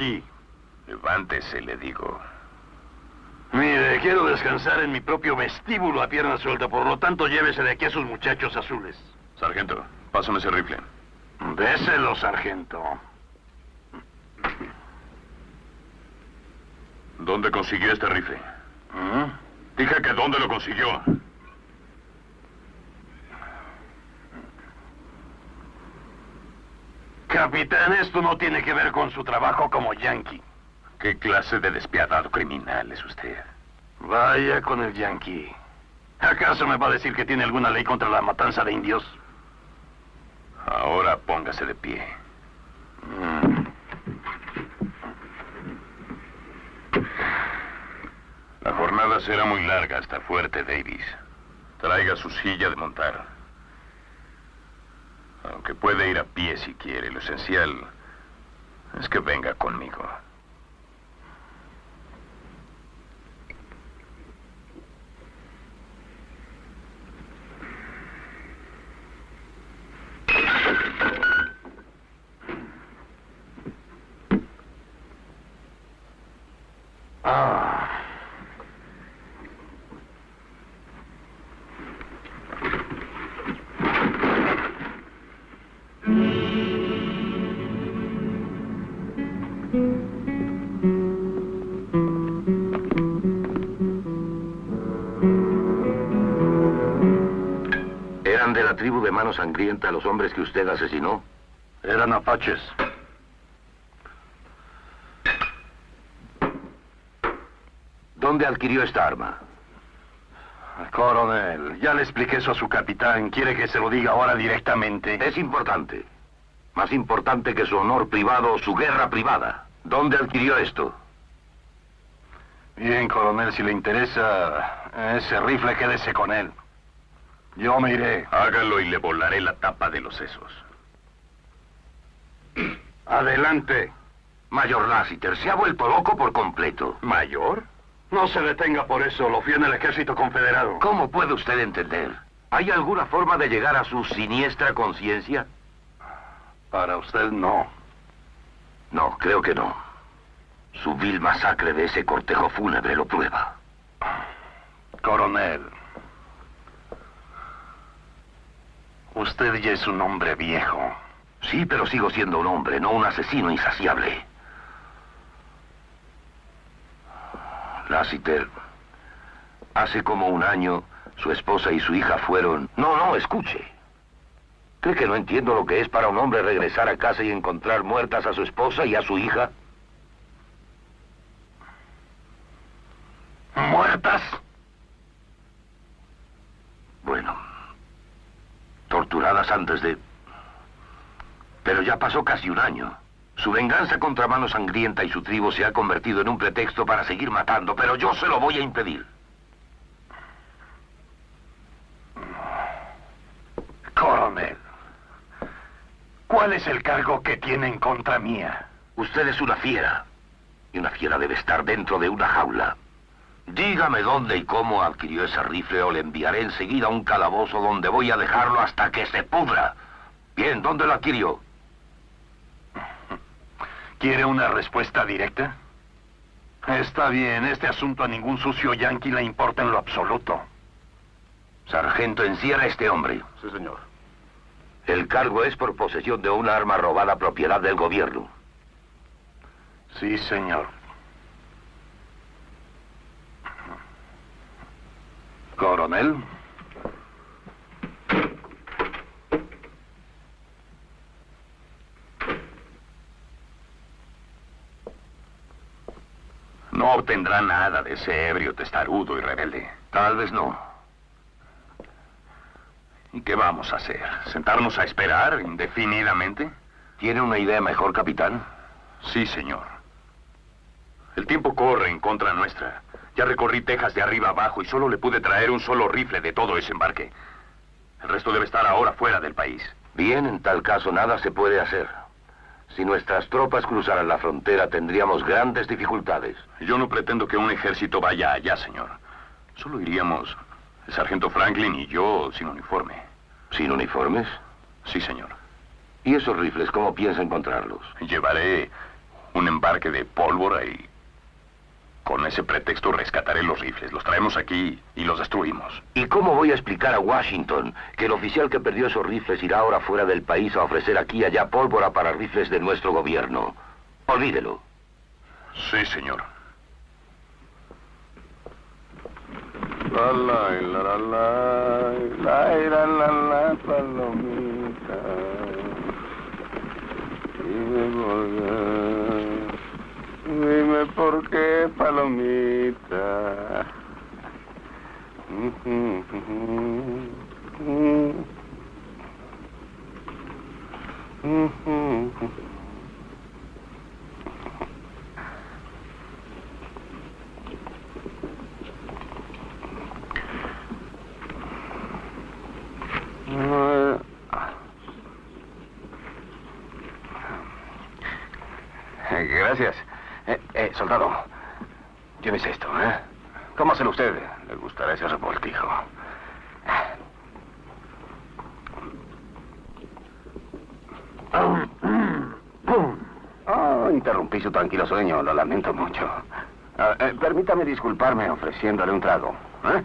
aquí. Levántese, le digo. Mire, quiero descansar en mi propio vestíbulo a pierna suelta. Por lo tanto, llévese de aquí a sus muchachos azules. Sargento, pásame ese rifle. Déselo, sargento. ¿Dónde consiguió este rifle? ¿Mm? Dije que dónde lo consiguió. Capitán, esto no tiene que ver con su trabajo como yankee. ¿Qué clase de despiadado criminal es usted? Vaya con el yankee. ¿Acaso me va a decir que tiene alguna ley contra la matanza de indios? Ahora póngase de pie. Mm. La jornada será muy larga hasta Fuerte Davis. Traiga su silla de montar. Aunque puede ir a pie si quiere, lo esencial es que venga conmigo. Ah. ¿Eran de la tribu de Mano Sangrienta los hombres que usted asesinó? Eran apaches. ¿Dónde adquirió esta arma? Coronel, ya le expliqué eso a su capitán. ¿Quiere que se lo diga ahora directamente? Es importante. Más importante que su honor privado o su guerra privada. ¿Dónde adquirió esto? Bien, coronel, si le interesa ese rifle, quédese con él. Yo me iré. Hágalo y le volaré la tapa de los sesos. Adelante. Mayor Lassiter, se ha vuelto loco por completo. ¿Mayor? No se detenga por eso. Lo fui en el ejército confederado. ¿Cómo puede usted entender? ¿Hay alguna forma de llegar a su siniestra conciencia? Para usted, no. No, creo que no. Su vil masacre de ese cortejo fúnebre lo prueba. Coronel. Usted ya es un hombre viejo. Sí, pero sigo siendo un hombre, no un asesino insaciable. Lassiter, hace como un año, su esposa y su hija fueron... No, no, escuche. ¿Cree que no entiendo lo que es para un hombre regresar a casa y encontrar muertas a su esposa y a su hija? ¿Muertas? Bueno, torturadas antes de... Pero ya pasó casi un año. Su venganza contra Mano Sangrienta y su tribu se ha convertido en un pretexto para seguir matando, pero yo se lo voy a impedir. Coronel. ¿Cuál es el cargo que tiene en contra mía? Usted es una fiera. Y una fiera debe estar dentro de una jaula. Dígame dónde y cómo adquirió ese rifle o le enviaré enseguida a un calabozo donde voy a dejarlo hasta que se pudra. Bien, ¿dónde lo adquirió? ¿Quiere una respuesta directa? Está bien, este asunto a ningún sucio yanqui le importa en lo absoluto. Sargento, encierra a este hombre. Sí, señor. El cargo es por posesión de una arma robada propiedad del gobierno. Sí, señor. Coronel. No obtendrá nada de ese ebrio testarudo y rebelde. Tal vez no. ¿Y qué vamos a hacer? ¿Sentarnos a esperar indefinidamente? ¿Tiene una idea mejor, capitán? Sí, señor. El tiempo corre en contra nuestra. Ya recorrí Texas de arriba abajo y solo le pude traer un solo rifle de todo ese embarque. El resto debe estar ahora fuera del país. Bien, en tal caso nada se puede hacer. Si nuestras tropas cruzaran la frontera tendríamos grandes dificultades. Yo no pretendo que un ejército vaya allá, señor. Solo iríamos el sargento Franklin y yo sin uniforme. ¿Sin uniformes? Sí, señor. ¿Y esos rifles cómo piensa encontrarlos? Llevaré un embarque de pólvora y con ese pretexto rescataré los rifles. Los traemos aquí y los destruimos. ¿Y cómo voy a explicar a Washington que el oficial que perdió esos rifles irá ahora fuera del país a ofrecer aquí y allá pólvora para rifles de nuestro gobierno? Olvídelo. Sí, señor. La la la la la la la la palomita. Dime por qué, palomita. Gracias. Eh, eh, soldado, llévese esto, ¿eh? ¿Cómo se usted? Le gustará ese revoltijo. Oh, interrumpí su tranquilo sueño, lo lamento mucho. Ah, eh, permítame disculparme ofreciéndole un trago. ¿eh?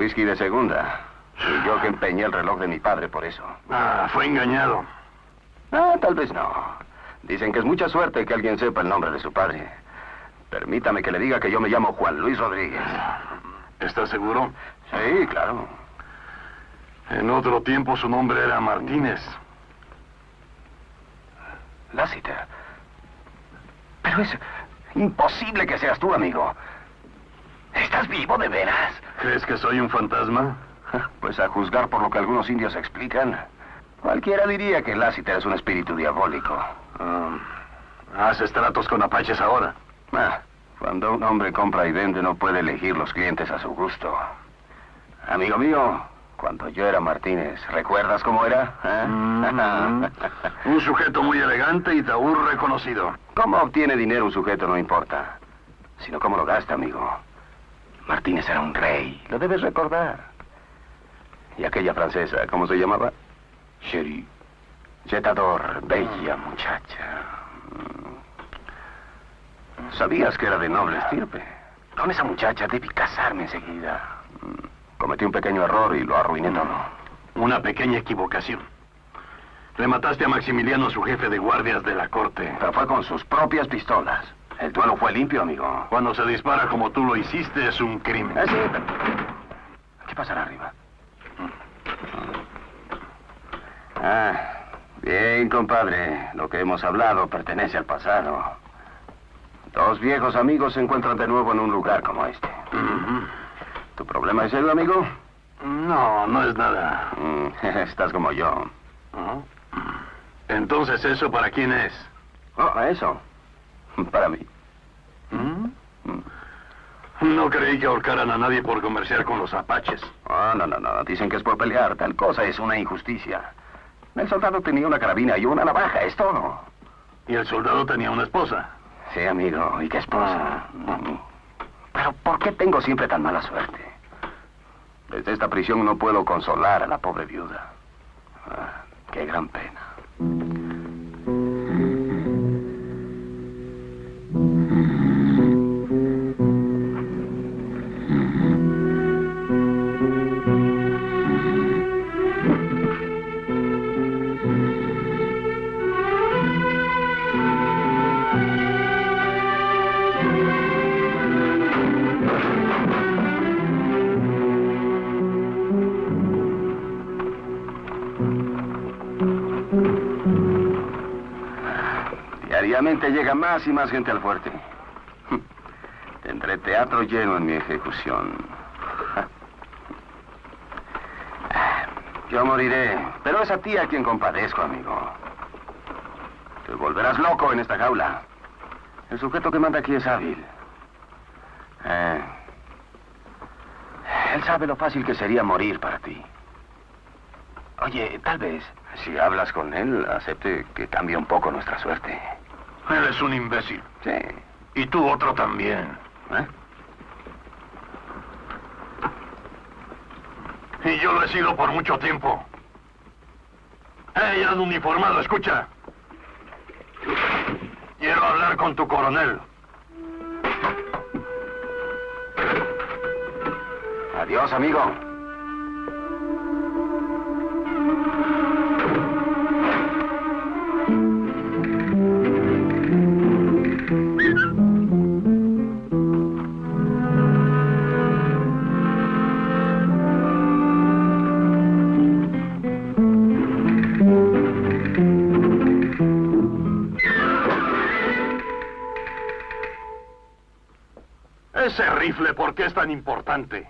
Whisky de segunda. Y yo que empeñé el reloj de mi padre por eso. Ah, fue engañado. Ah, tal vez no. Dicen que es mucha suerte que alguien sepa el nombre de su padre. Permítame que le diga que yo me llamo Juan Luis Rodríguez. ¿Está seguro? Sí, claro. En otro tiempo su nombre era Martínez. Lassiter. Pero es imposible que seas tú, amigo. ¿Estás vivo de veras? ¿Crees que soy un fantasma? Pues a juzgar por lo que algunos indios explican, cualquiera diría que Lassiter es un espíritu diabólico. Ah, ¿Haces tratos con apaches ahora? Ah, cuando un hombre compra y vende no puede elegir los clientes a su gusto. Amigo mío, cuando yo era Martínez, ¿recuerdas cómo era? eh? Mm, un sujeto muy elegante y taúr reconocido. Cómo obtiene dinero un sujeto no importa, sino cómo lo gasta, amigo. Martínez era un rey, lo debes recordar. Y aquella francesa, ¿cómo se llamaba? Chérie. Jetador, bella muchacha. Mm. ¿Sabías que era de noble estirpe? Con esa muchacha debí casarme enseguida. Mm. Cometí un pequeño error y lo arruiné todo. Una pequeña equivocación. Le mataste a Maximiliano, su jefe de guardias de la corte. Pero fue con sus propias pistolas. El duelo fue limpio, amigo. Cuando se dispara como tú lo hiciste es un crimen. Ah, sí, ¿Qué pasará arriba? Ah, bien, compadre. Lo que hemos hablado pertenece al pasado. Dos viejos amigos se encuentran de nuevo en un lugar como este. ¿Tu problema es serio, amigo? No, no es nada. Mm, Estás como yo. Entonces, ¿eso para quién es? Oh, eso. Para mí. ¿Mm? No creí que ahorcaran a nadie por comerciar con los apaches. Oh, no, no, no. Dicen que es por pelear. Tal cosa es una injusticia. El soldado tenía una carabina y una navaja, es todo. Y el soldado tenía una esposa. Sí, amigo. ¿Y qué esposa? Pero ¿por qué tengo siempre tan mala suerte? Desde esta prisión no puedo consolar a la pobre viuda. Ah, qué gran pena. Repente llega más y más gente al fuerte. Tendré teatro lleno en mi ejecución. Yo moriré, pero es a ti a quien compadezco, amigo. Te volverás loco en esta jaula. El sujeto que manda aquí es hábil. Eh, él sabe lo fácil que sería morir para ti. Oye, tal vez, si hablas con él, acepte que cambie un poco nuestra suerte. Él es un imbécil. Sí. Y tú otro también. ¿Eh? Y yo lo he sido por mucho tiempo. ¡Ey, un uniformado, escucha! Quiero hablar con tu coronel. Adiós, amigo. Es tan importante?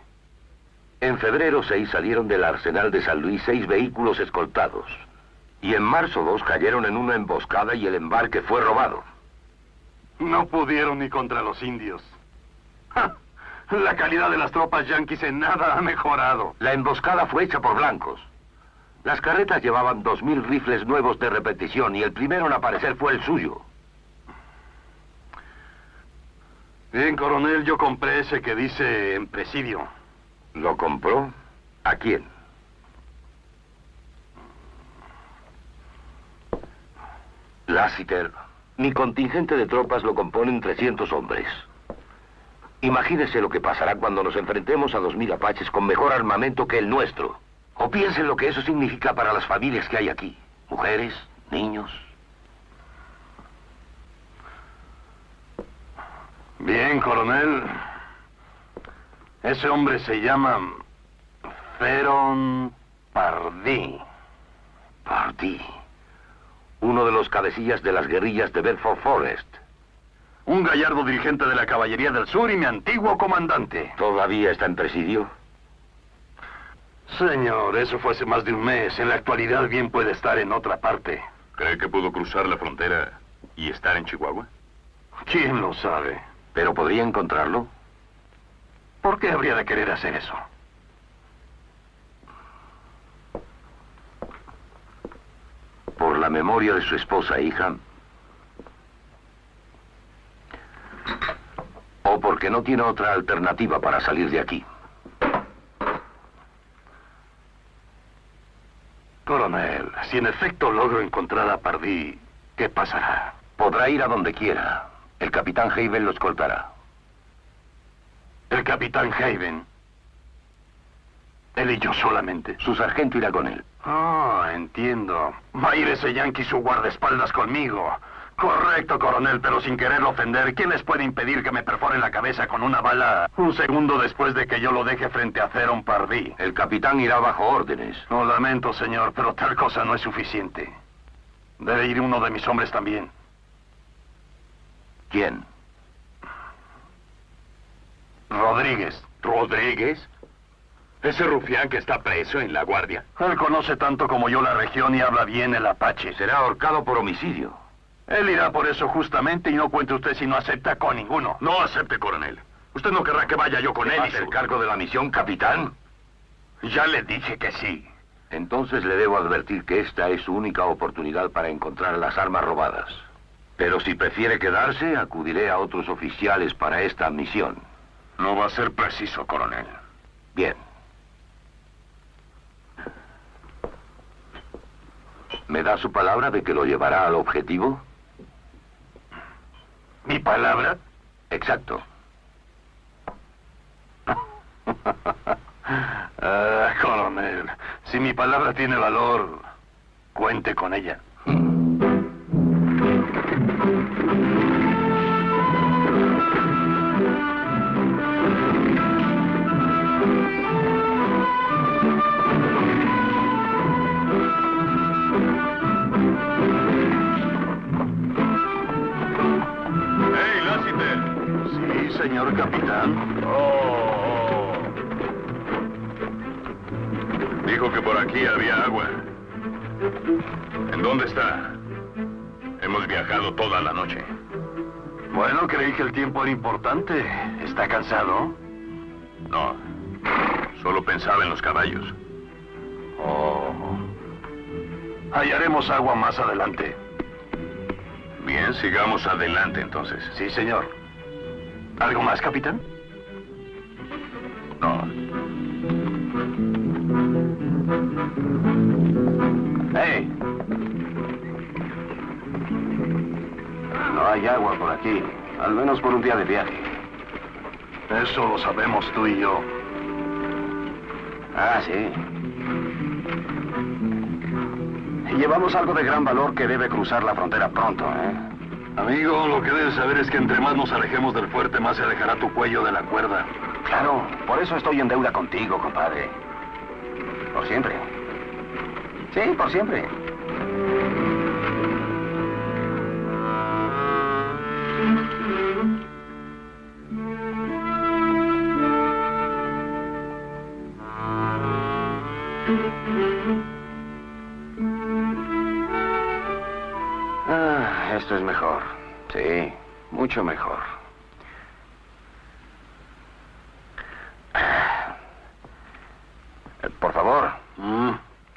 En febrero 6 salieron del arsenal de San Luis seis vehículos escoltados. Y en marzo 2 cayeron en una emboscada y el embarque fue robado. No pudieron ni contra los indios. La calidad de las tropas yanquis en nada ha mejorado. La emboscada fue hecha por blancos. Las carretas llevaban dos mil rifles nuevos de repetición y el primero en aparecer fue el suyo. Bien, coronel, yo compré ese que dice en presidio. ¿Lo compró? ¿A quién? Lassiter, mi contingente de tropas lo componen 300 hombres. Imagínese lo que pasará cuando nos enfrentemos a 2.000 apaches con mejor armamento que el nuestro. O piensen lo que eso significa para las familias que hay aquí. Mujeres, niños, Bien, coronel. Ese hombre se llama Feron Pardí. Pardí. Uno de los cabecillas de las guerrillas de Bedford Forest. Un gallardo dirigente de la Caballería del Sur y mi antiguo comandante. ¿Todavía está en presidio? Señor, eso fue hace más de un mes. En la actualidad bien puede estar en otra parte. ¿Cree que pudo cruzar la frontera y estar en Chihuahua? ¿Quién lo sabe? ¿Pero podría encontrarlo? ¿Por qué habría de querer hacer eso? Por la memoria de su esposa e hija. O porque no tiene otra alternativa para salir de aquí. Coronel, si en efecto logro encontrar a Pardí, ¿qué pasará? Podrá ir a donde quiera. El capitán Haven lo escoltará. ¿El capitán Haven? Él y yo solamente. Su sargento irá con él. Ah, entiendo. Va a ir ese yankee su guardaespaldas conmigo. Correcto, coronel, pero sin querer ofender, ¿quién les puede impedir que me perforen la cabeza con una bala un segundo después de que yo lo deje frente a Theron Pardí? El capitán irá bajo órdenes. Lo lamento, señor, pero tal cosa no es suficiente. Debe ir uno de mis hombres también. ¿Quién? Rodríguez. ¿Rodríguez? Ese rufián que está preso en la guardia. Él conoce tanto como yo la región y habla bien el apache. Será ahorcado por homicidio. Él irá por eso justamente y no cuente usted si no acepta con ninguno. No acepte, coronel. Usted no querrá que vaya yo con él. ¿Es el cargo de la misión, capitán? Ya le dije que sí. Entonces le debo advertir que esta es su única oportunidad para encontrar las armas robadas. Pero si prefiere quedarse, acudiré a otros oficiales para esta misión. No va a ser preciso, coronel. Bien. ¿Me da su palabra de que lo llevará al objetivo? ¿Mi palabra? Exacto. ah, coronel, si mi palabra tiene valor, cuente con ella. Señor Toda la noche. Bueno, creí que el tiempo era importante. ¿Está cansado? No, solo pensaba en los caballos. Oh. Hallaremos agua más adelante. Bien, sigamos adelante entonces. Sí, señor. ¿Algo más, capitán? No, ¡Hey! No hay agua por aquí, al menos por un día de viaje. Eso lo sabemos tú y yo. Ah, sí. Y llevamos algo de gran valor que debe cruzar la frontera pronto, ¿eh? Amigo, lo que debes saber es que entre más nos alejemos del fuerte, más se alejará tu cuello de la cuerda. Claro, por eso estoy en deuda contigo, compadre. Por siempre. Sí, por siempre. Es mejor. Sí, mucho mejor. Eh, Por favor, Mm.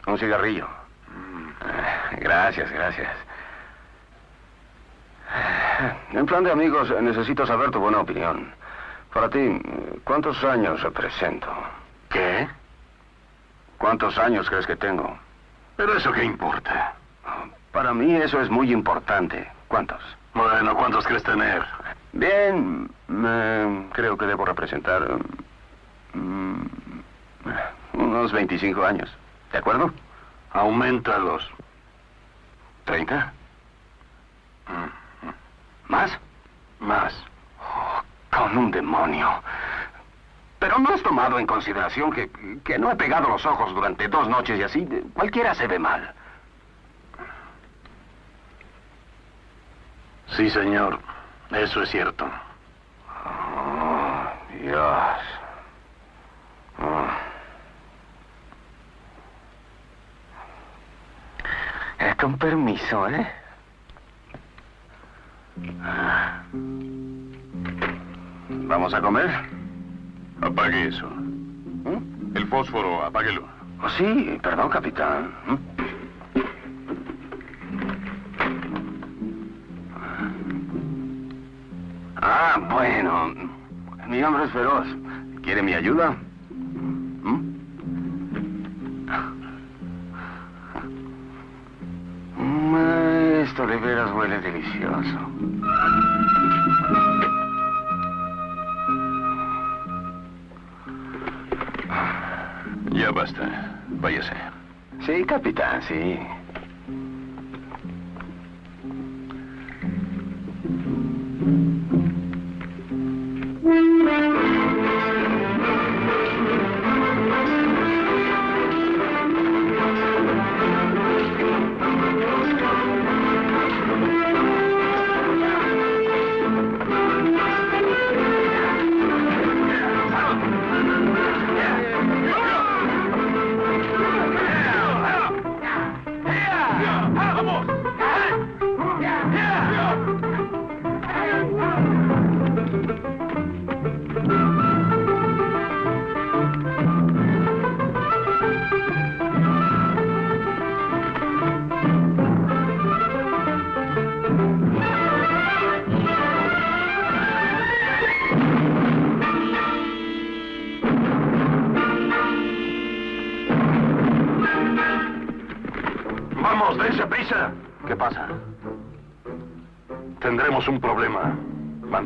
un cigarrillo. Eh, Gracias, gracias. En plan de amigos, necesito saber tu buena opinión. Para ti, ¿cuántos años represento? ¿Qué? ¿Cuántos años crees que tengo? ¿Pero eso qué importa? Para mí eso es muy importante. ¿Cuántos? Bueno, ¿cuántos crees tener? Bien, eh, creo que debo representar mm, unos 25 años. ¿De acuerdo? Aumentalos. ¿30? Mm, ¿Más? Más. Oh, con un demonio. Pero no has tomado en consideración que, que no he pegado los ojos durante dos noches y así cualquiera se ve mal. Sí, señor. Eso es cierto. Oh, Dios. Oh. Eh, con permiso, ¿eh? ¿Vamos a comer? apague eso. ¿Mm? El fósforo, apáguelo. Oh, sí, perdón, capitán. ¿Mm? Ah, bueno. Mi hombre es feroz. ¿Quiere mi ayuda? ¿Mm? Mm, Esto de veras huele delicioso. Ya basta. Váyase. Sí, capitán, sí.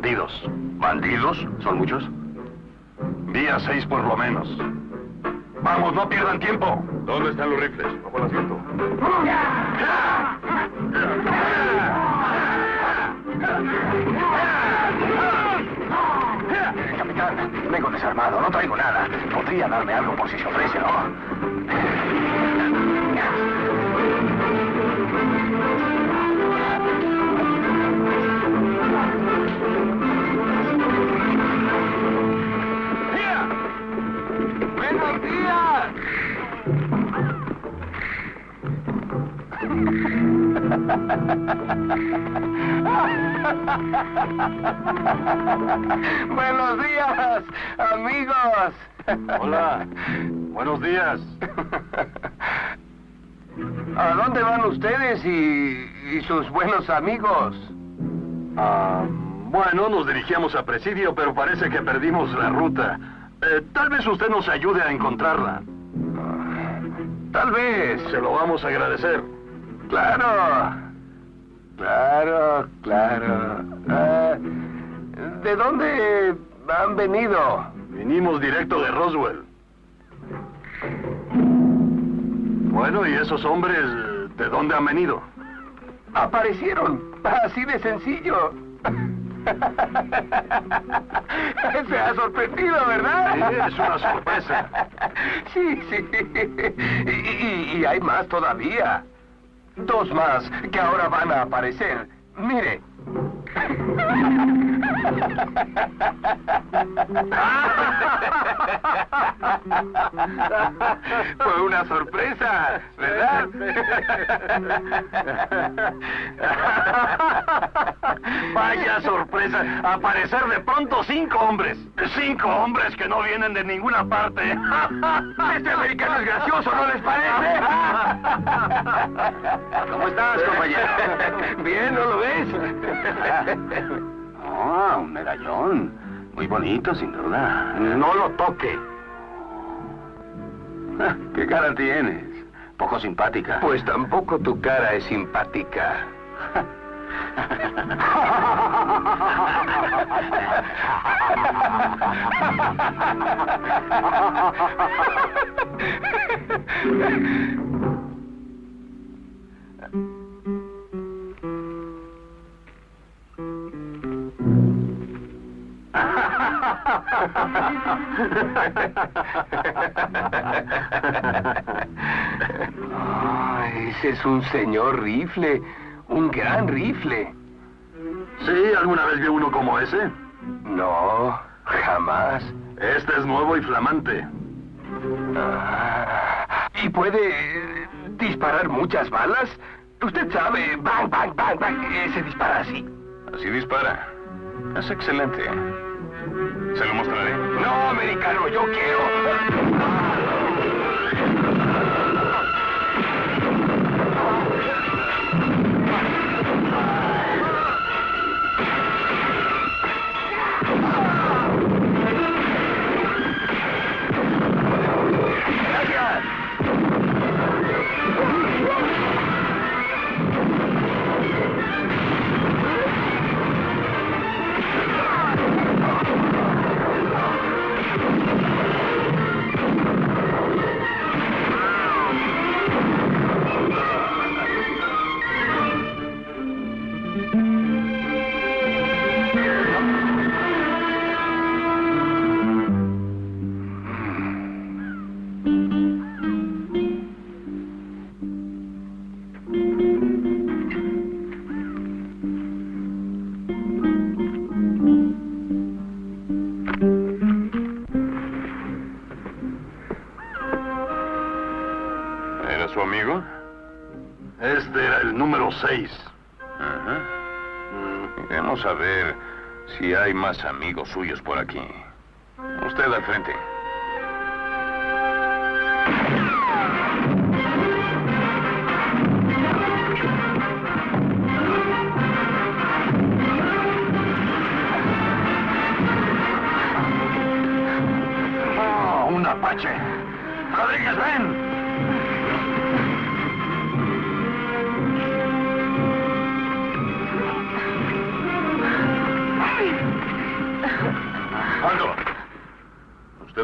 Bandidos. ¿Bandidos? ¿Son muchos? Día seis por lo menos. Vamos, no pierdan tiempo. ¿Dónde están los rifles? Bajo el asiento. Capitán, vengo desarmado, no traigo nada. Podría darme algo por si se ofrece, ¿no? Buenos días, amigos. Hola. Buenos días. ¿A dónde van ustedes y, y sus buenos amigos? Ah, bueno, nos dirigíamos a Presidio, pero parece que perdimos la ruta. Eh, tal vez usted nos ayude a encontrarla. Tal vez. Se lo vamos a agradecer. Claro. Claro, claro. Ah, ¿De dónde han venido? Vinimos directo de Roswell. Bueno, ¿y esos hombres de dónde han venido? Aparecieron. Así de sencillo. Se ha sorprendido, ¿verdad? Sí, es una sorpresa. Sí, sí. Y, y- y hay más todavía. Dos más que ahora van a aparecer. Mire. Fue una sorpresa, ¿verdad? Vaya sorpresa. Aparecer de pronto cinco hombres. Cinco hombres que no vienen de ninguna parte. Este americano es gracioso, ¿no les parece? ¿Cómo estás, compañero? Bien, ¿no lo ves? Ah, un medallón. Muy bonito, sin duda. No lo toque. ¿Qué cara tienes? Poco simpática. Pues tampoco tu cara es simpática. Ah, ese es un señor rifle, un gran rifle. ¿Sí? ¿Alguna vez vio uno como ese? No, jamás. Este es nuevo y flamante. Ah, ¿Y puede eh, disparar muchas balas? Usted sabe, bang, bang, bang, bang, eh, se dispara así. Así dispara. Es excelente. Se lo mostraré. No, americano, yo quiero. 6. Ajá. Iremos a ver si hay más amigos suyos por aquí. Usted al frente.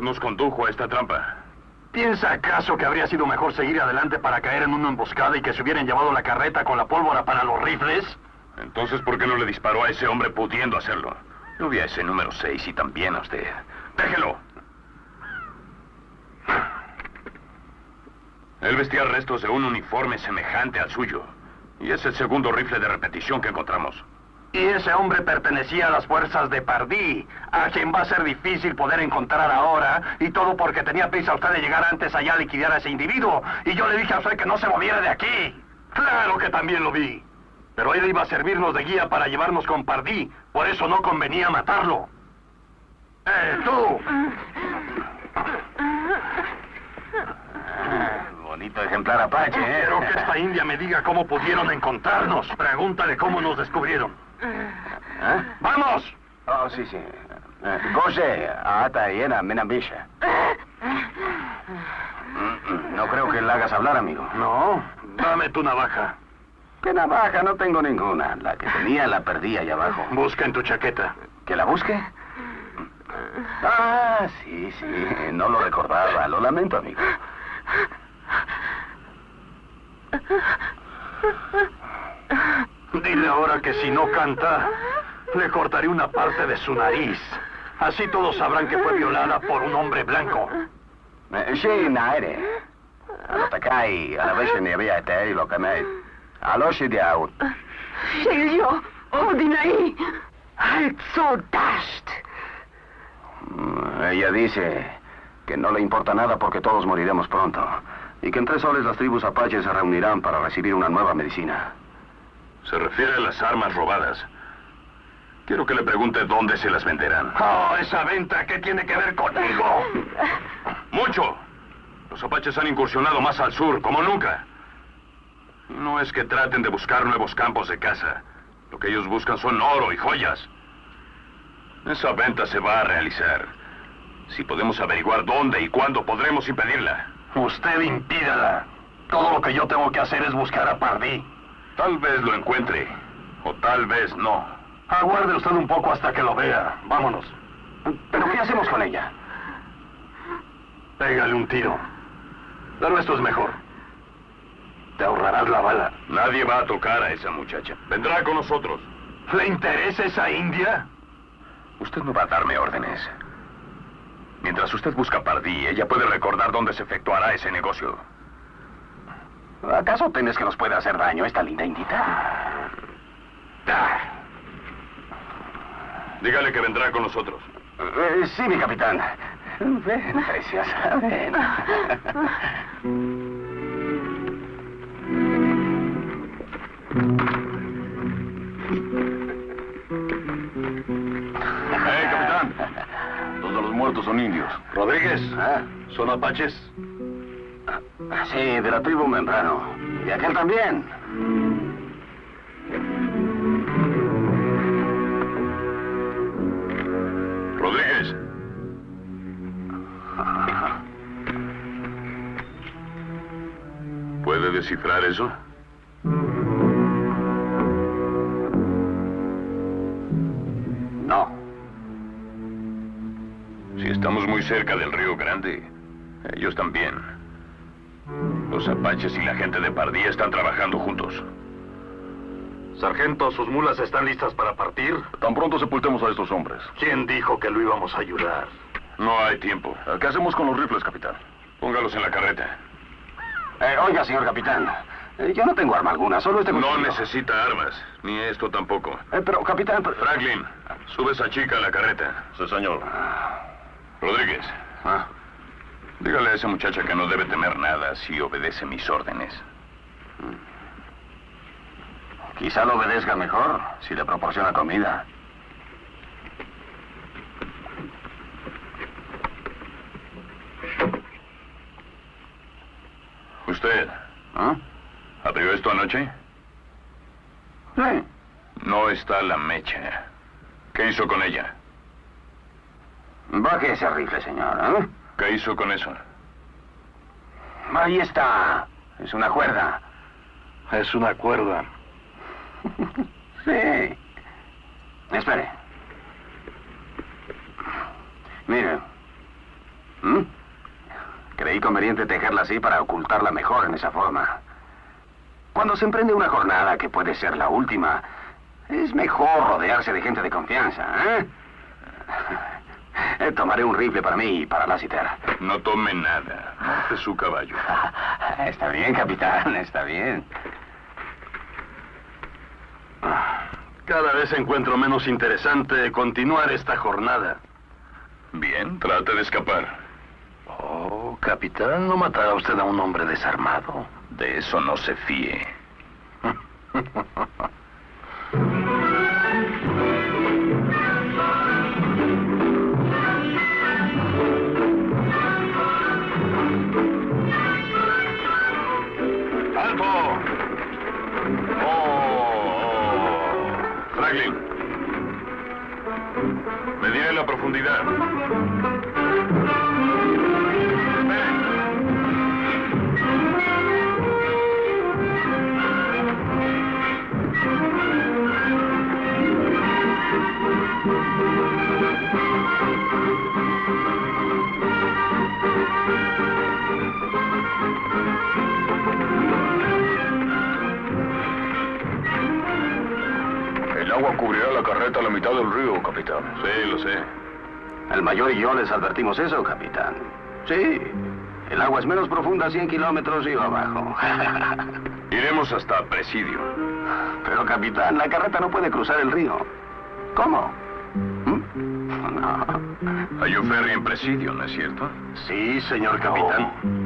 Nos condujo a esta trampa. ¿Piensa acaso que habría sido mejor seguir adelante para caer en una emboscada y que se hubieran llevado la carreta con la pólvora para los rifles? Entonces, ¿por qué no le disparó a ese hombre pudiendo hacerlo? Yo vi a ese número 6 y también a usted. Déjelo. Él vestía restos de un uniforme semejante al suyo. Y es el segundo rifle de repetición que encontramos. Y ese hombre pertenecía a las fuerzas de Pardí, a quien va a ser difícil poder encontrar ahora, y todo porque tenía prisa usted de llegar antes allá a liquidar a ese individuo. Y yo le dije a usted que no se moviera de aquí. Claro que también lo vi. Pero él iba a servirnos de guía para llevarnos con Pardí. Por eso no convenía matarlo. ¡Eh, tú! Bonito ejemplar Apache, ¿eh? Quiero que esta india me diga cómo pudieron encontrarnos. Pregúntale cómo nos descubrieron. ¿Eh? ¡Vamos! Oh, sí, sí. Goje, ata yena menambisha. Mm, No creo que la hagas hablar, amigo. No, dame tu navaja. ¿Qué navaja? No tengo ninguna. La que tenía la perdí allá abajo. Busca en tu chaqueta. ¿Que la busque? Ah, sí, sí. No lo recordaba. Lo lamento, amigo. Dile ahora que si no canta, le cortaré una parte de su nariz. Así todos sabrán que fue violada por un hombre blanco. Sí, naere. Alotakai, alaveshe ni había te lo que me. Aloshi de out. Halt so dasht. Mm, Ella dice que no le importa nada porque todos moriremos pronto. Y que en tres soles las tribus apaches se reunirán para recibir una nueva medicina. Se refiere a las armas robadas. Quiero que le pregunte dónde se las venderán. Oh, esa venta, ¿qué tiene que ver conmigo? ¡Mucho! Los apaches han incursionado más al sur, como nunca. No es que traten de buscar nuevos campos de caza. Lo que ellos buscan son oro y joyas. Esa venta se va a realizar. Si podemos averiguar dónde y cuándo podremos impedirla. Usted impídala. Todo lo que yo tengo que hacer es buscar a Pardí. Tal vez lo encuentre, o tal vez no. Aguarde usted un poco hasta que lo vea. Vámonos. ¿Pero qué hacemos con ella? Pégale un tiro. Pero esto es mejor. Te ahorrarás la bala. Nadie va a tocar a esa muchacha. Vendrá con nosotros. ¿Le interesa esa india? Usted no va a darme órdenes. Mientras usted busca a Pardí, ella puede recordar dónde se efectuará ese negocio. ¿Acaso temes que nos pueda hacer daño esta linda indita? Ah. Dígale que vendrá con nosotros. Eh, sí, mi capitán. Ven, preciosa, ven. ¡Eh, capitán! Todos los muertos son indios. Rodríguez, ¿Ah? ¿son apaches? Sí, de la tribu Membrano. Y aquel también. Rodríguez. ¿Puede descifrar eso? No. Si estamos muy cerca del río Grande, ellos también. Los apaches y la gente de Pardí están trabajando juntos. Sargento, ¿sus mulas están listas para partir? Tan pronto sepultemos a estos hombres. ¿Quién dijo que lo íbamos a ayudar? No hay tiempo. ¿Qué hacemos con los rifles, capitán? Póngalos en la carreta. Eh, oiga, señor capitán. eh, yo no tengo arma alguna, solo este No cuchillo. necesita armas, ni esto tampoco. Eh, pero, capitán... pero- Franklin, sube esa chica a la carreta. Sí, señor. Rodríguez, Ah, dígale a esa muchacha que no debe temer nada si obedece mis órdenes. quizá lo obedezca mejor si le proporciona comida. ¿Usted ¿Ah? abrió esto anoche? Sí. No está la mecha. ¿Qué hizo con ella? Baje ese rifle, señor. ¿eh? ¿Qué hizo con eso? Ahí está. Es una cuerda. Es una cuerda. Sí. Espere. Mire. ¿Mm? Creí conveniente tejerla así para ocultarla mejor en esa forma. Cuando se emprende una jornada que puede ser la última, es mejor rodearse de gente de confianza, ¿eh? Eh, Tomaré un rifle para mí y para Lassiter. No tome nada. Monte su caballo. Está bien, capitán, está bien. Cada vez encuentro menos interesante continuar esta jornada. Bien, trate de escapar. Oh, capitán, ¿no matará usted a un hombre desarmado? De eso no se fíe. bien. Mediré la profundidad. Carreta a la mitad del río, capitán. Sí, lo sé. El mayor y yo les advertimos eso, capitán. Sí. El agua es menos profunda 100 kilómetros río abajo. Iremos hasta Presidio. Pero, capitán, la carreta no puede cruzar el río. ¿Cómo? ¿Mm? No. Hay un ferry en Presidio, ¿no es cierto? Sí, señor capitán. Bien,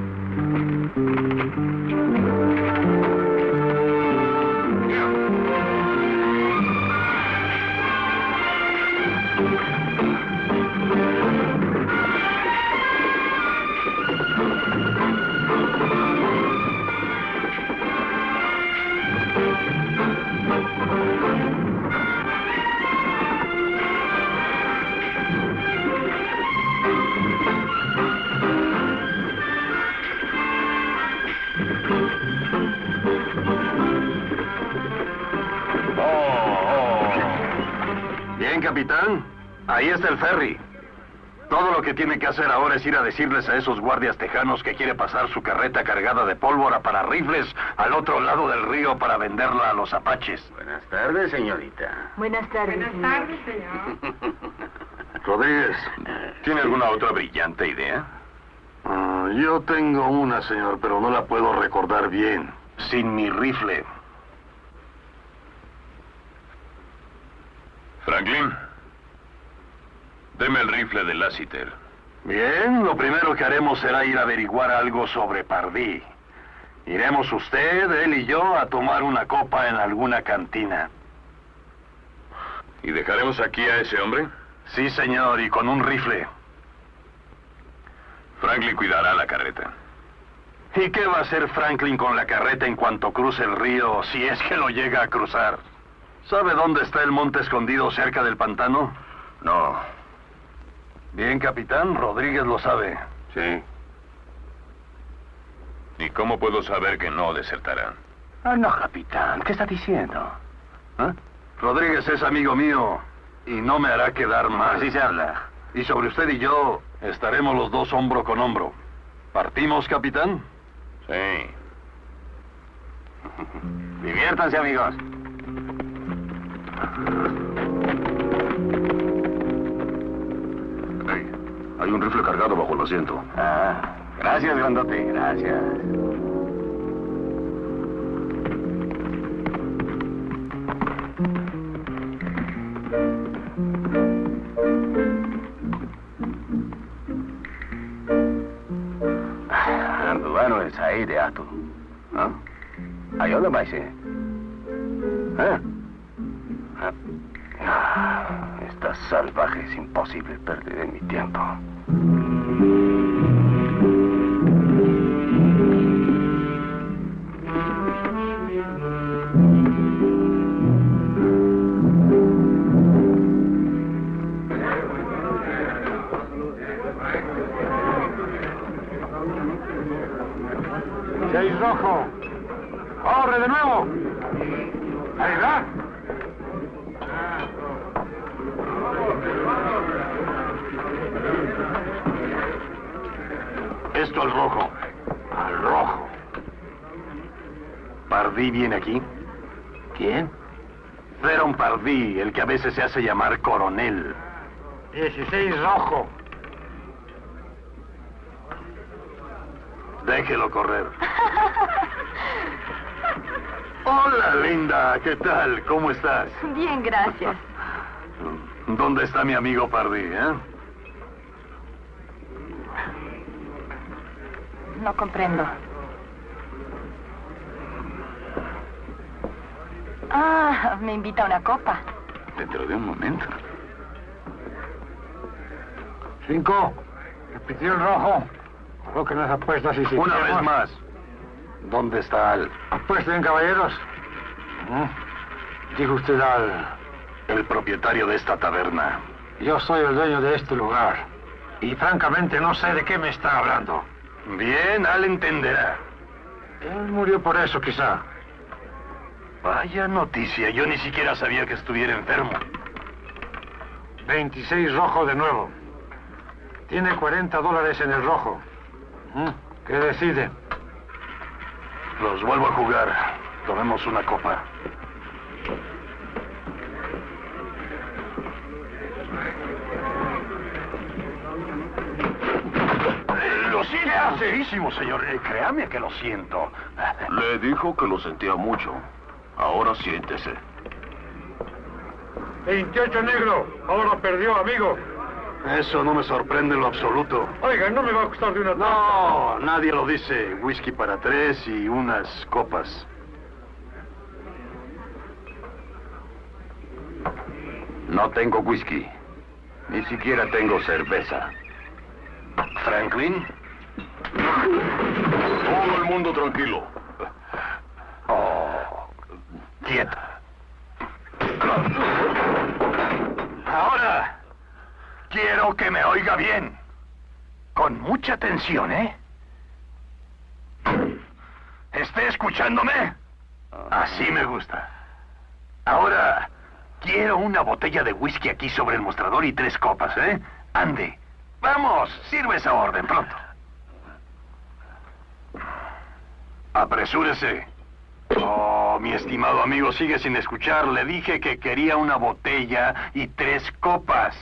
capitán. Ahí está el ferry. Todo lo que tiene que hacer ahora es ir a decirles a esos guardias tejanos que quiere pasar su carreta cargada de pólvora para rifles al otro lado del río para venderla a los apaches. Buenas tardes, señorita. Buenas tardes. Buenas tardes, señor. Rodríguez, ¿Tiene alguna otra brillante idea? ah, yo tengo una, señor, pero no la puedo recordar bien. Sin mi rifle. Franklin, deme el rifle de Lassiter. Bien, lo primero que haremos será ir a averiguar algo sobre Pardí. Iremos usted, él y yo a tomar una copa en alguna cantina. ¿Y dejaremos aquí a ese hombre? Sí, señor, y con un rifle. Franklin cuidará la carreta. ¿Y qué va a hacer Franklin con la carreta en cuanto cruce el río, si es que lo llega a cruzar? ¿Sabe dónde está el monte escondido cerca del pantano? No. Bien, capitán, Rodríguez lo sabe. Sí. ¿Y cómo puedo saber que no desertará? Ah, no, capitán. ¿Qué está diciendo? ¿Ah? Rodríguez es amigo mío y no me hará quedar mal. Así se habla. Y sobre usted y yo estaremos los dos hombro con hombro. ¿Partimos, capitán? Sí. Diviértanse, amigos. Hey, hay un rifle cargado bajo el asiento. Ah, gracias, grandote. Gracias. Bueno, es ahí de ato. ¿Ah? Ayúdame, maese. ¿Eh? Salvaje es imposible perder mi tiempo. Seis rojo. ¡Corre de nuevo! Rojo. Al rojo. ¿Pardí viene aquí? ¿Quién? Feron Pardí, el que a veces se hace llamar coronel. 16 rojo. Déjelo correr. Hola, linda. ¿Qué tal? ¿Cómo estás? Bien, gracias. ¿Dónde está mi amigo Pardí, eh? No comprendo. Ah, me invita a una copa. Dentro de un momento. Cinco. Repitió el rojo. Coloquen las apuestas y si Una queremos- vez más. ¿Dónde está Al? Apuesten, caballeros. ¿Mm? Dijo usted al... El propietario de esta taberna. Yo soy el dueño de este lugar. Y francamente no sé de qué me está hablando. Bien, Al entenderá. Él murió por eso, quizá. Vaya noticia, yo ni siquiera sabía que estuviera enfermo. 26 rojo de nuevo. Tiene 40 dólares en el rojo. ¿Mm? ¿Qué decide? Los vuelvo a jugar. Tomemos una copa. Serísimo, señor. Eh, créame que lo siento. Le dijo que lo sentía mucho. Ahora siéntese. 28 negro. Ahora perdió, amigo. Eso no me sorprende en lo absoluto. Oiga, no me va a costar de una No, nadie lo dice. Whisky para tres y unas copas. No tengo whisky. Ni siquiera tengo cerveza. Franklin. Todo el mundo tranquilo. Oh, quieto. Ahora, quiero que me oiga bien. Con mucha atención, ¿eh? ¿Esté escuchándome? Así me gusta. Ahora, quiero una botella de whisky aquí sobre el mostrador y tres copas, ¿eh? Ande. Vamos, sirve esa orden pronto. Apresúrese. Oh, mi estimado amigo, sigue sin escuchar. Le dije que quería una botella y tres copas.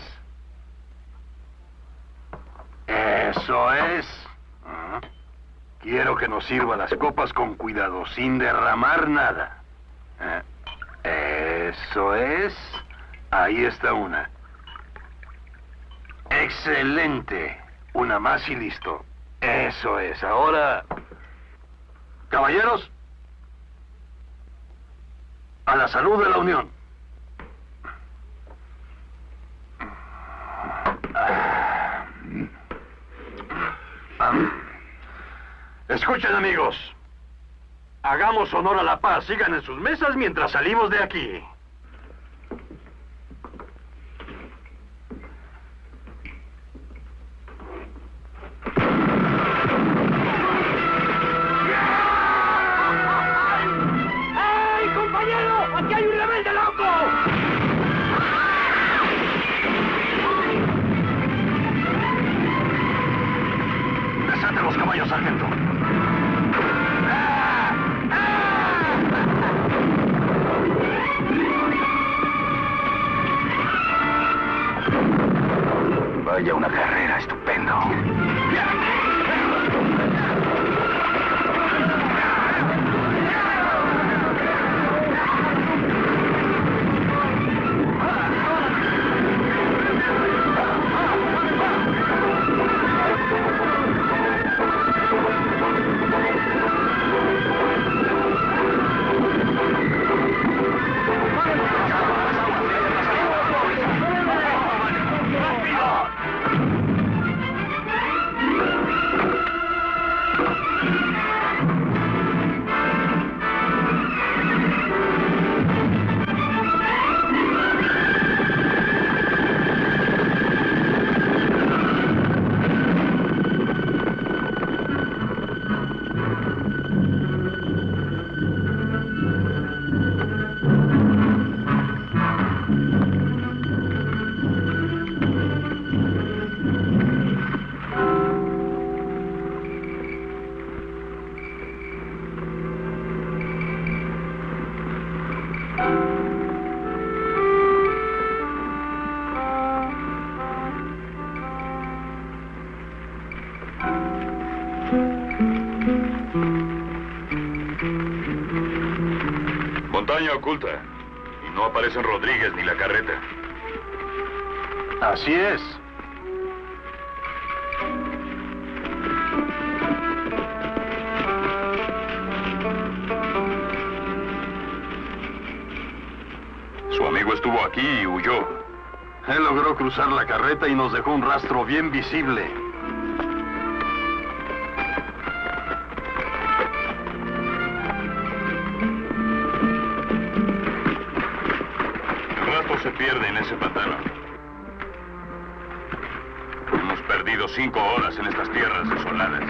Eso es. Ah. Quiero que nos sirva las copas con cuidado, sin derramar nada. Eh, Eso es. Ahí está una. Excelente. Una más y listo. Eso es. Ahora... Caballeros, a la salud de la Unión. Escuchen amigos, hagamos honor a la paz, sigan en sus mesas mientras salimos de aquí. Vaya una carrera, oculta. Y no aparecen Rodríguez ni la carreta. Así es. Su amigo estuvo aquí y huyó. Él logró cruzar la carreta y nos dejó un rastro bien visible. se pierde en ese pantano. Hemos perdido cinco horas en estas tierras desoladas.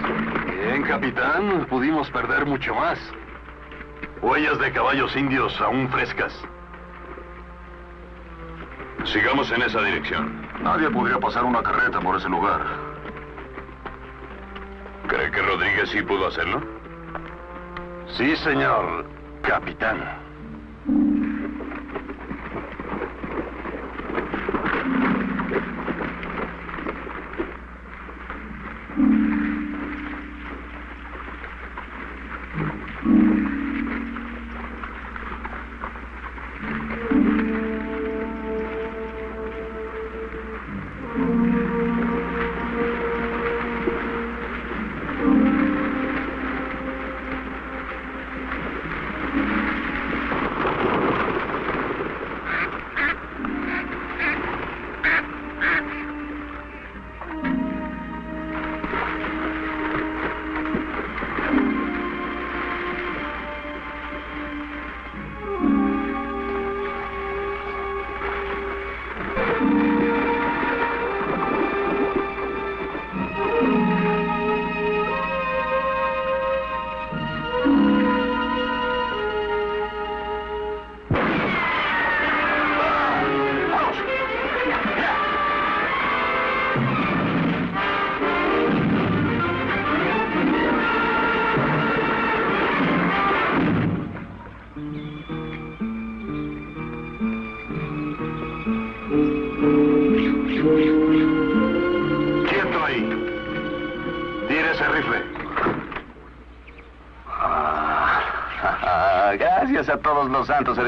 Bien, capitán. Pudimos perder mucho más. Huellas de caballos indios aún frescas. Sigamos en esa dirección. Nadie podría pasar una carreta por ese lugar. ¿Cree que Rodríguez sí pudo hacerlo? Sí, señor, capitán.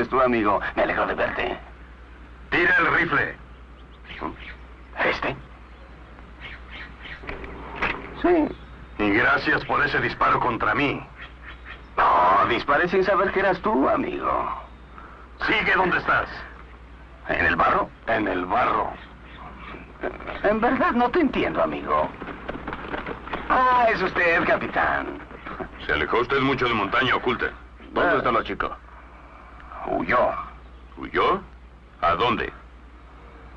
Tu amigo. Me alegro de verte. Tira el rifle. ¿Este? Sí. Y gracias por ese disparo contra mí. No, disparé sin saber que eras tú, amigo. Sigue donde estás. ¿En el barro? En el barro. En verdad no te entiendo, amigo. Ah, es usted, capitán. Se alejó usted mucho de montaña oculta. ¿Dónde está la chica? Huyó. ¿Huyó? ¿A dónde?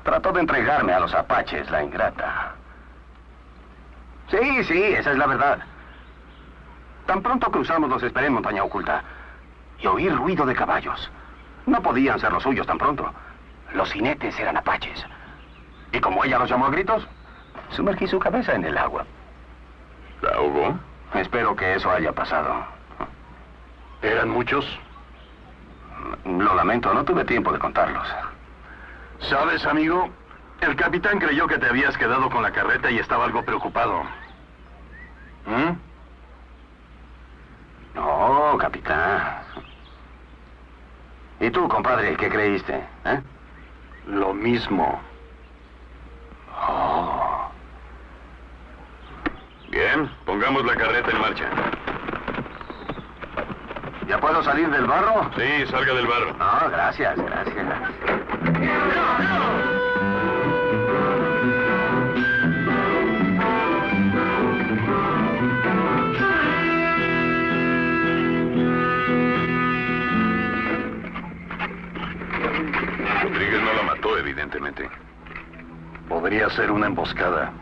Trató de entregarme a los apaches, la ingrata. Sí, sí, esa es la verdad. Tan pronto cruzamos los esperé en montaña oculta. Y oí ruido de caballos. No podían ser los suyos tan pronto. Los jinetes eran apaches. Y como ella los llamó a gritos, sumergí su cabeza en el agua. ¿La ahogó? Espero que eso haya pasado. ¿Eran muchos? Lo lamento, no tuve tiempo de contarlos. ¿Sabes, amigo? El capitán creyó que te habías quedado con la carreta y estaba algo preocupado. ¿Mm? No, capitán. ¿Y tú, compadre, qué creíste? ¿Eh? Lo mismo. Oh. Bien, pongamos la carreta en marcha. ¿Ya puedo salir del barro? Sí, salga del barro. No, gracias, gracias. Rodríguez no la mató, evidentemente. Podría ser una emboscada.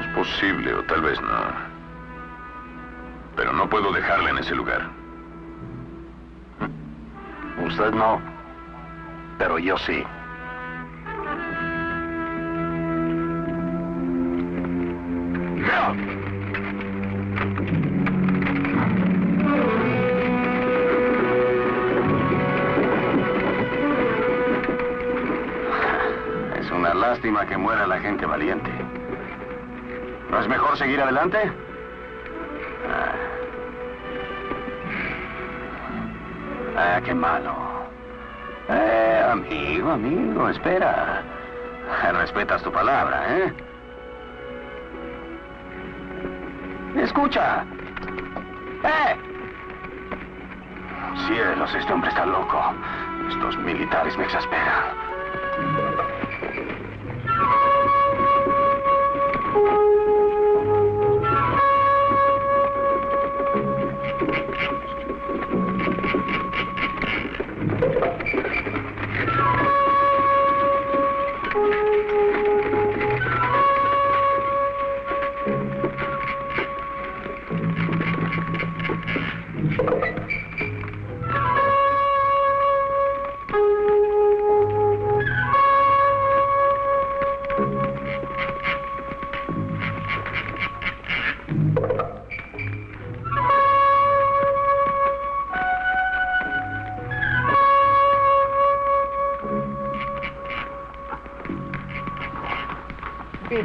Es posible, o tal vez no. No puedo dejarla en ese lugar. Usted no. Pero yo sí. Es una lástima que muera la gente valiente. ¿No es mejor seguir adelante? Ah, qué malo. Eh, amigo, amigo, espera. Respetas tu palabra, ¿eh? Escucha. ¡Eh! Cielos, este hombre está loco. Estos militares me exasperan.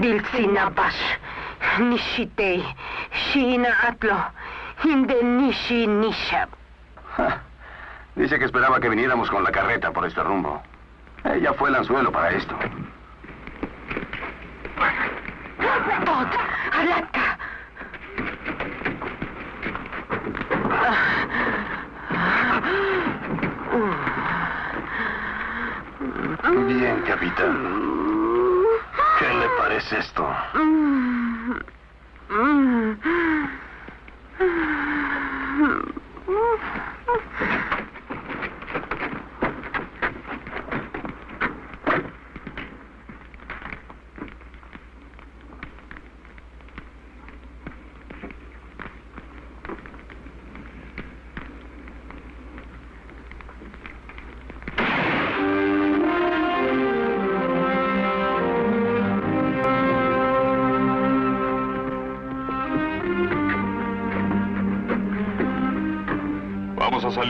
Bilsinabash, Nishitei, Shina Atlo, Indenishi Nishab. Dice que esperaba que viniéramos con la carreta por este rumbo. Ella fue el anzuelo para esto.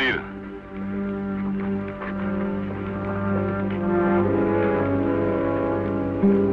Vamos a salir.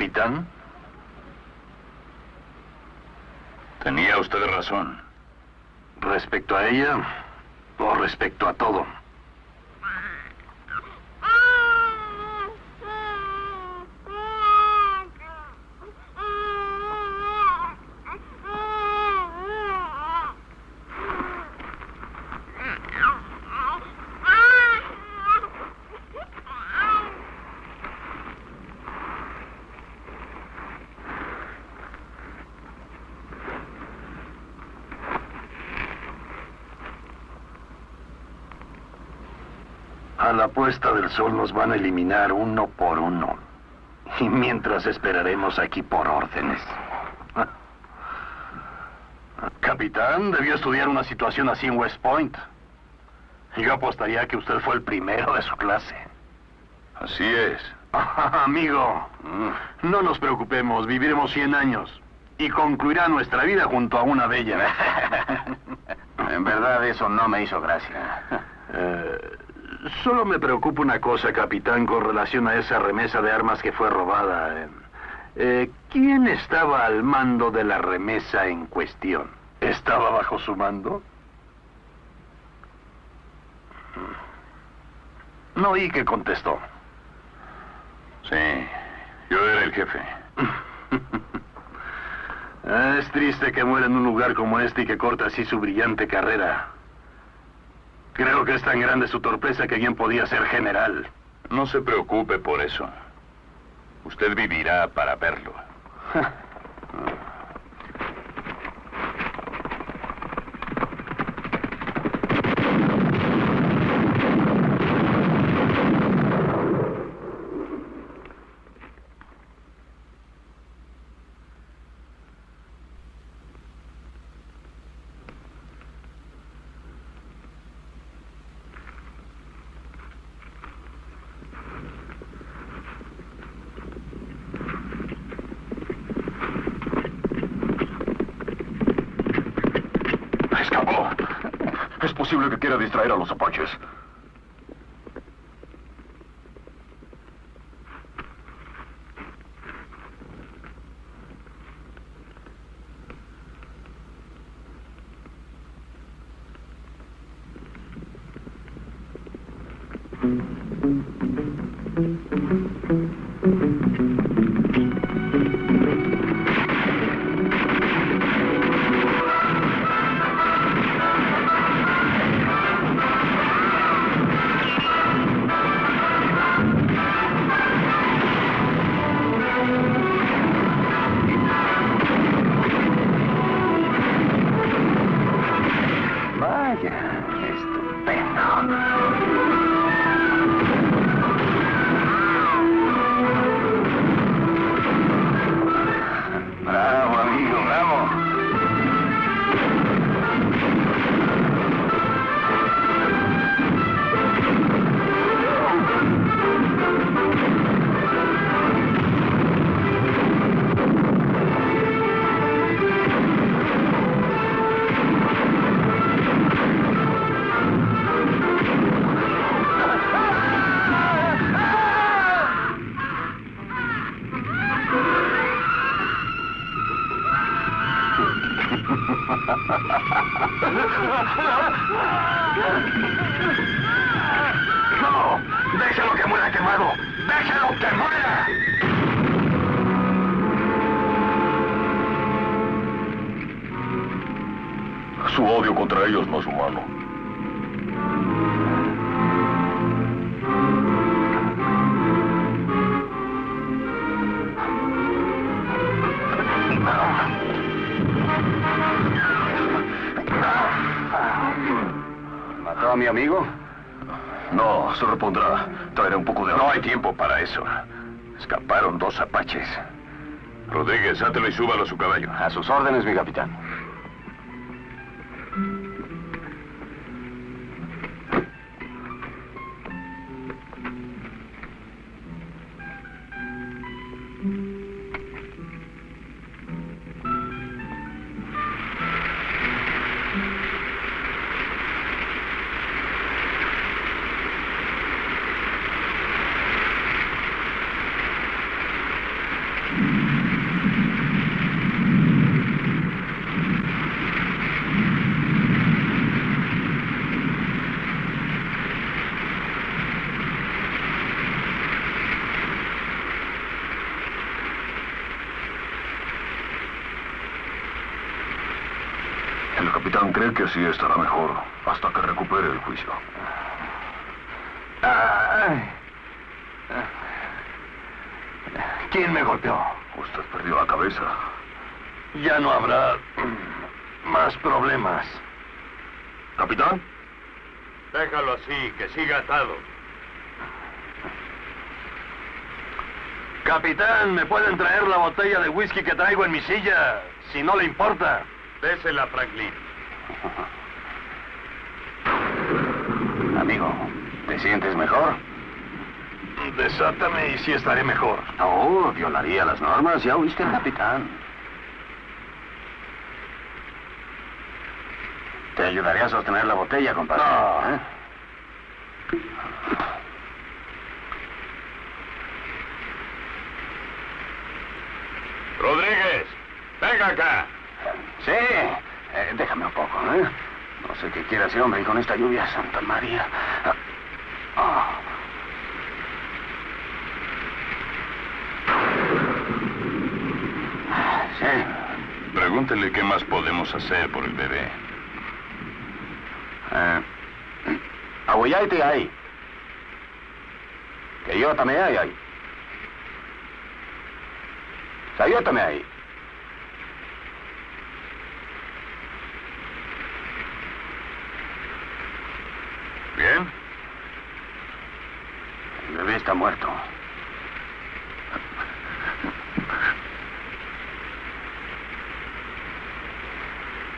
Capitán? Tenía usted razón. ¿Respecto a ella o respecto a todo? La puesta del sol nos van a eliminar uno por uno. Y mientras esperaremos aquí por órdenes. Capitán, debió estudiar una situación así en West Point. Yo apostaría que usted fue el primero de su clase. Así es. Amigo, no nos preocupemos, viviremos 100 años. Y concluirá nuestra vida junto a una bella. En verdad, eso no me hizo gracia. Eh, solo me preocupa una cosa, capitán, con relación a esa remesa de armas que fue robada. Eh, ¿Quién estaba al mando de la remesa en cuestión? ¿Estaba bajo su mando? No oí que contestó. Sí, yo era el jefe. Ah, Es triste que muera en un lugar como este y que corte así su brillante carrera. Creo que es tan grande su torpeza que bien podía ser general. No se preocupe por eso. Usted vivirá para verlo. ¡Escapó! Es posible que quiera distraer a los apaches. Eso. Escaparon dos apaches. Rodríguez, átelo y súbalo a su caballo. A sus órdenes, mi capitán. Así estará mejor hasta que recupere el juicio. ¿Quién me golpeó? Usted perdió la cabeza. Ya no habrá más problemas. ¿Capitán? Déjalo así, que siga atado. Capitán, ¿me pueden traer la botella de whisky que traigo en mi silla? Si no le importa. Désela, Franklin. Amigo, ¿te sientes mejor? Desátame y sí estaré mejor. No, violaría las normas. Ya oíste al capitán. Te ayudaré a sostener la botella, compadre. No. ¿eh? Rodríguez, venga acá. Sí, eh, ¿eh? No sé qué quiere ese hombre y con esta lluvia, Santa María. Ah, ah. Sí, Pregúntele qué más podemos hacer por el bebé. eh, Aguayaite ahí. Que yo también hay ahí. Yo también ahí. ¿Bien? El bebé está muerto.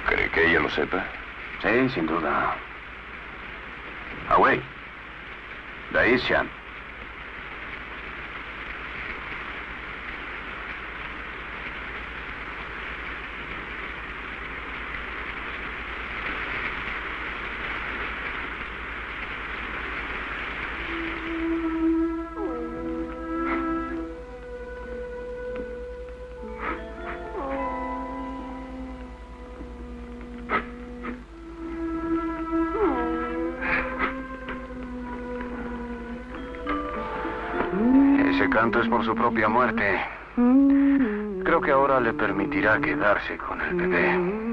¿Cree que ella lo sepa? Sí, sin duda. Away. Daishan. Su propia muerte. Creo que ahora le permitirá quedarse con el bebé.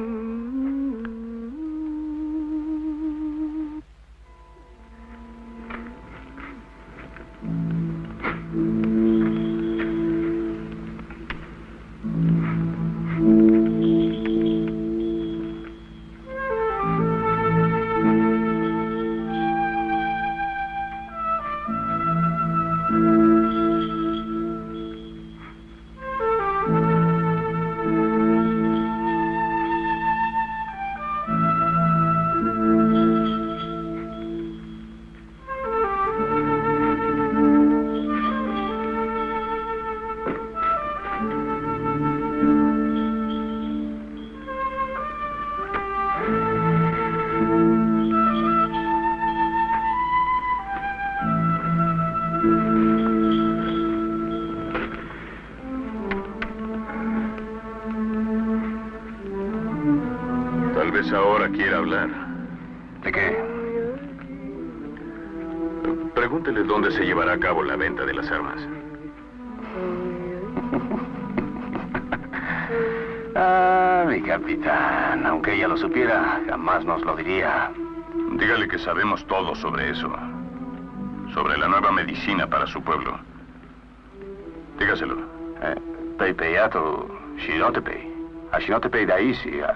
A Shinotepei Daisia.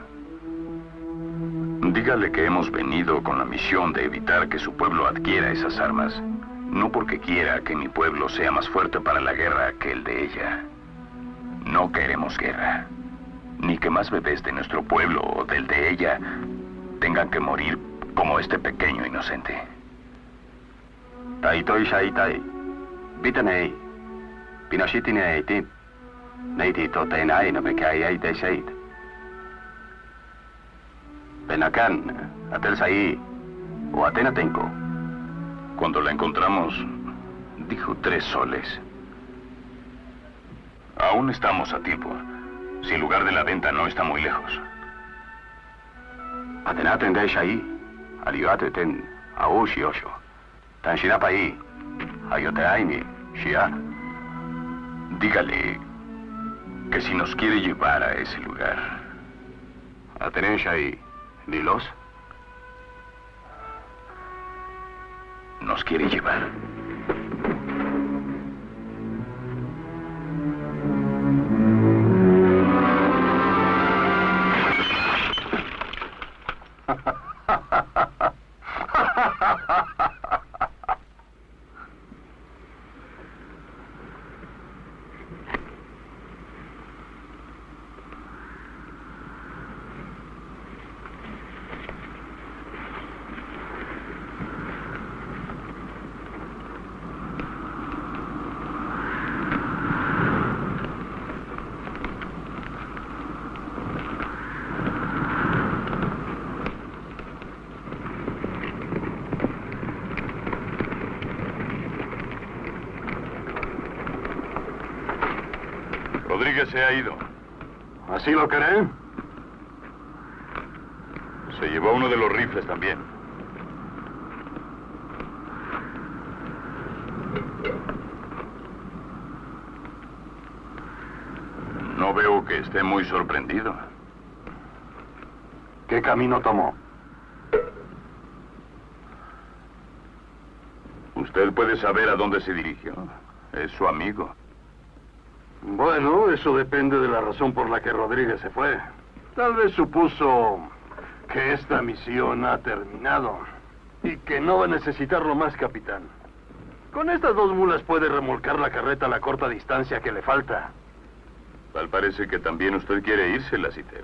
Dígale que hemos venido con la misión de evitar que su pueblo adquiera esas armas. No porque quiera que mi pueblo sea más fuerte para la guerra que el de ella. No queremos guerra. Ni que más bebés de nuestro pueblo o del de ella tengan que morir como este pequeño inocente. Taitoi Shaitai. Bitanei. Pinoshitine tip. Neiti totenai no me cae de Seit. Benacan, Atel Sai. O Atenatenko. Cuando la encontramos, dijo tres soles. Aún estamos a tiempo. Si el lugar de la venta no está muy lejos. Atenaten de Shai. Aliate ten. Aoshi Osho. Tan Shinapai. Ayoteaini. Shia. Dígale que si nos quiere llevar a ese lugar, Atenen Nilos. nos quiere llevar. Se ha ido. ¿Así lo creen? Se llevó uno de los rifles también. No veo que esté muy sorprendido. ¿Qué camino tomó? Usted puede saber a dónde se dirigió. Es su amigo. Bueno, eso depende de la razón por la que Rodríguez se fue. Tal vez supuso que esta misión ha terminado y que no va a necesitarlo más, capitán. Con estas dos mulas puede remolcar la carreta a la corta distancia que le falta. Tal parece que también usted quiere irse, Lassiter.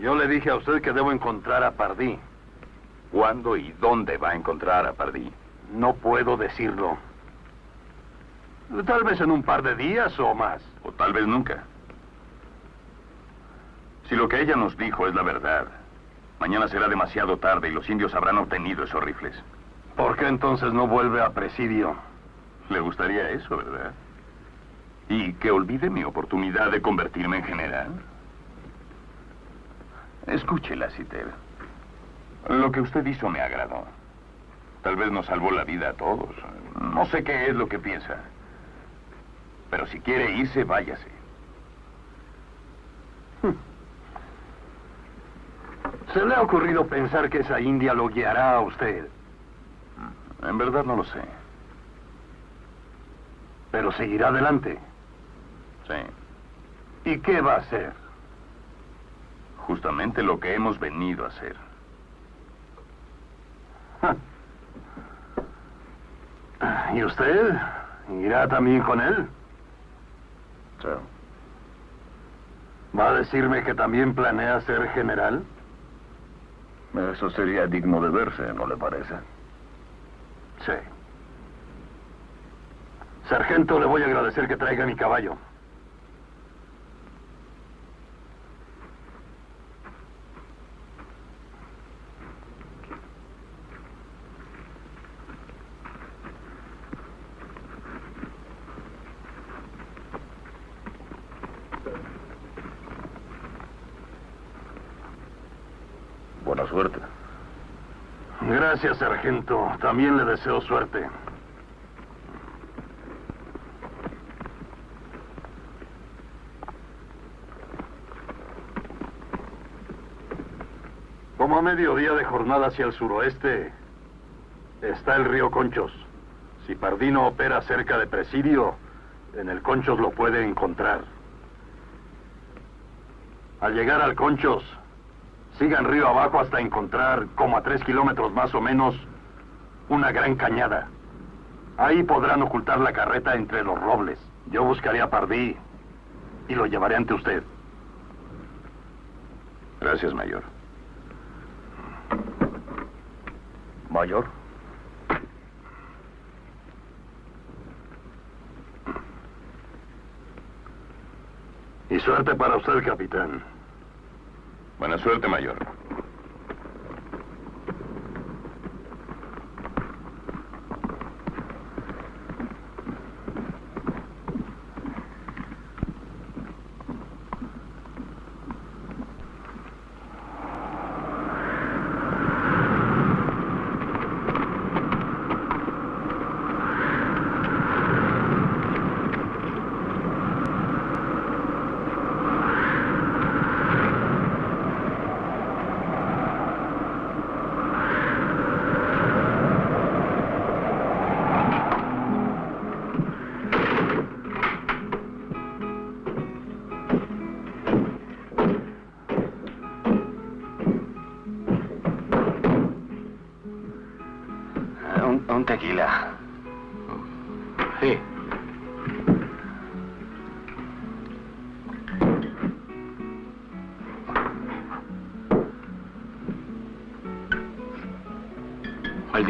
Yo le dije a usted que debo encontrar a Pardí. ¿Cuándo y dónde va a encontrar a Pardí? No puedo decirlo. Tal vez en un par de días o más. O tal vez nunca. Si lo que ella nos dijo es la verdad, mañana será demasiado tarde y los indios habrán obtenido esos rifles. ¿Por qué entonces no vuelve a presidio? Le gustaría eso, ¿verdad? Y que olvide mi oportunidad de convertirme en general. Escúchela, Citer. Lo que usted hizo me agradó. Tal vez nos salvó la vida a todos. No sé qué es lo que piensa. Pero si quiere irse, váyase. ¿Se le ha ocurrido pensar que esa india lo guiará a usted? En verdad no lo sé. Pero seguirá adelante. Sí. ¿Y qué va a hacer? Justamente lo que hemos venido a hacer. ¿Y usted? ¿Irá también con él? ¿Va a decirme que también planea ser general? Eso sería digno de verse, ¿no le parece? Sí. Sargento, le voy a agradecer que traiga mi caballo. Buena suerte. Gracias, sargento. También le deseo suerte. Como a mediodía de jornada hacia el suroeste está el río Conchos. Si Pardino opera cerca de Presidio, en el Conchos lo puede encontrar. Al llegar al Conchos, sigan río abajo hasta encontrar, como a tres kilómetros más o menos, una gran cañada. Ahí podrán ocultar la carreta entre los robles. Yo buscaré a Pardí y lo llevaré ante usted. Gracias, mayor. Mayor. Y suerte para usted, capitán. Buena suerte, mayor.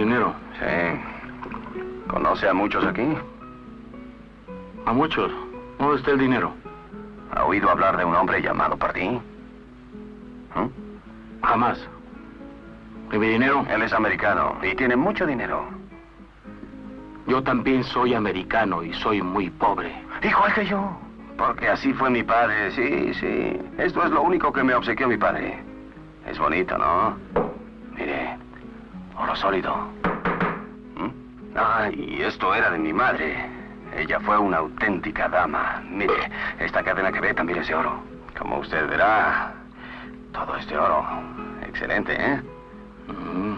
Dinero? Sí. ¿Conoce a muchos aquí? A muchos. ¿Dónde está el dinero? ¿Ha oído hablar de un hombre llamado Pardí? ¿Mm? Jamás. ¿Y mi dinero? Él es americano y tiene mucho dinero. Yo también soy americano y soy muy pobre. Igual que yo. Porque así fue mi padre, sí, sí. Esto es lo único que me obsequió mi padre. Es bonito, ¿no? Sólido. ¿Mm? Ah, y esto era de mi madre. Ella fue una auténtica dama. Mire, esta cadena que ve también es de oro. Como usted verá, todo es de oro. Excelente, ¿eh? Mm.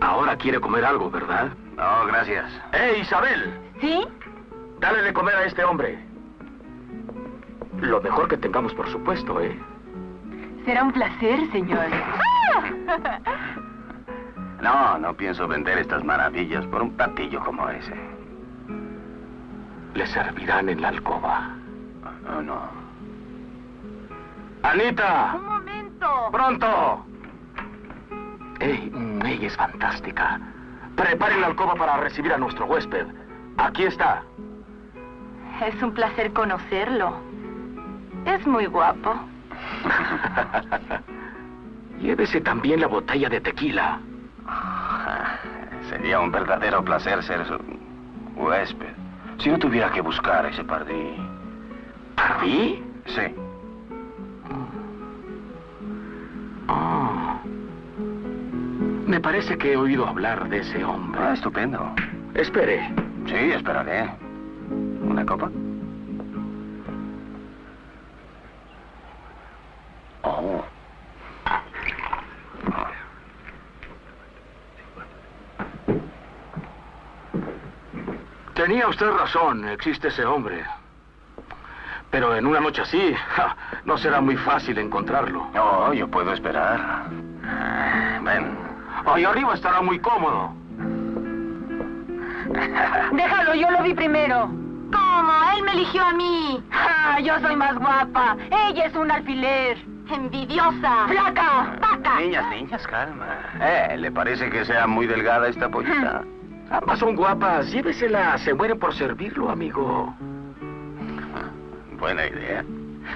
Ahora quiere comer algo, ¿verdad? No, gracias. ¡Eh, Isabel! ¿Sí? Dale de comer a este hombre. Lo mejor que tengamos, por supuesto, ¿eh? Será un placer, señor. No, no pienso vender estas maravillas por un platillo como ese. Le servirán en la alcoba. No, no. ¡Anita! Un momento. ¡Pronto! ¡Ey, mm, ella es fantástica! Prepare la alcoba para recibir a nuestro huésped. Aquí está. Es un placer conocerlo. Es muy guapo. Llévese también la botella de tequila. Sería un verdadero placer ser su huésped. Si no tuviera que buscar ese pardí. ¿Pardí? Sí. Oh. Me parece que he oído hablar de ese hombre. Ah, estupendo. Espere. Sí, esperaré. ¿Una copa? Tenía usted razón, existe ese hombre. Pero en una noche así, ja, no será muy fácil encontrarlo. No, yo puedo esperar. Ah, Ven. Ahí arriba estará muy cómodo. Déjalo, yo lo vi primero. ¿Cómo? Él me eligió a mí. Ah, yo soy más guapa. Ella es un alfiler. Envidiosa. Flaca. Paca. Niñas, niñas, calma. Eh, ¿le parece que sea muy delgada esta pollita? Ambas son guapas. Llévesela. Se mueren por servirlo, amigo. Buena idea.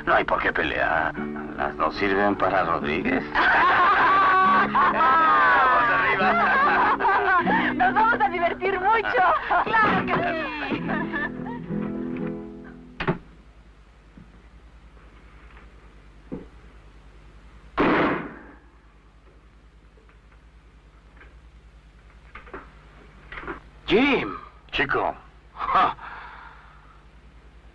No hay por qué pelear. Las dos sirven para Rodríguez. Vamos arriba. Nos vamos a divertir mucho. Jim. Chico, Ja.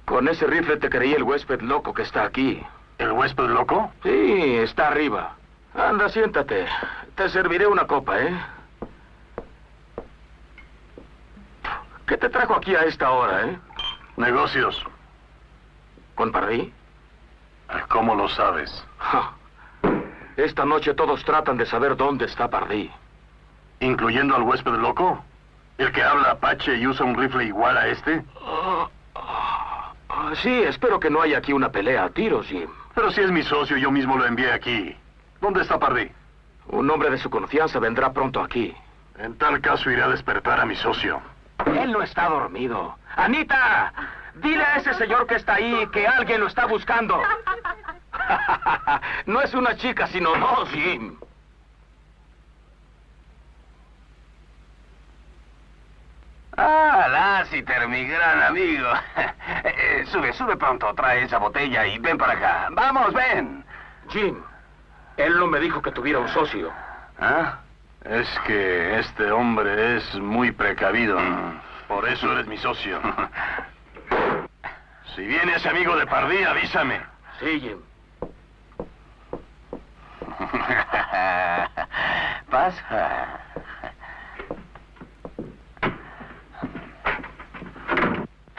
Con ese rifle te creí el huésped loco que está aquí. ¿el huésped loco? Sí, está arriba. Anda, siéntate. Te serviré una copa, ¿eh? ¿Qué te trajo aquí a esta hora, eh? Negocios. ¿Con Pardí? ¿Cómo lo sabes? Ja. Esta noche todos tratan de saber dónde está Pardí. ¿Incluyendo al huésped loco? ¿El que habla apache y usa un rifle igual a este? Ah, sí, espero que no haya aquí una pelea a tiros, Jim. Pero si es mi socio, yo mismo lo envié aquí. ¿Dónde está Pardí? Un hombre de su confianza vendrá pronto aquí. En tal caso iré a despertar a mi socio. Él no está dormido. ¡Anita! Dile a ese señor que está ahí que alguien lo está buscando. no es una chica, sino dos, Jim. Ah, Lassiter, mi gran amigo. Eh, sube, sube pronto, trae esa botella y ven para acá. Vamos, ven. Jim, él no me dijo que tuviera un socio. ¿Ah? Es que este hombre es muy precavido. Por eso eres mi socio. Si viene ese amigo de Pardí, avísame. Sí, Jim. Pasa.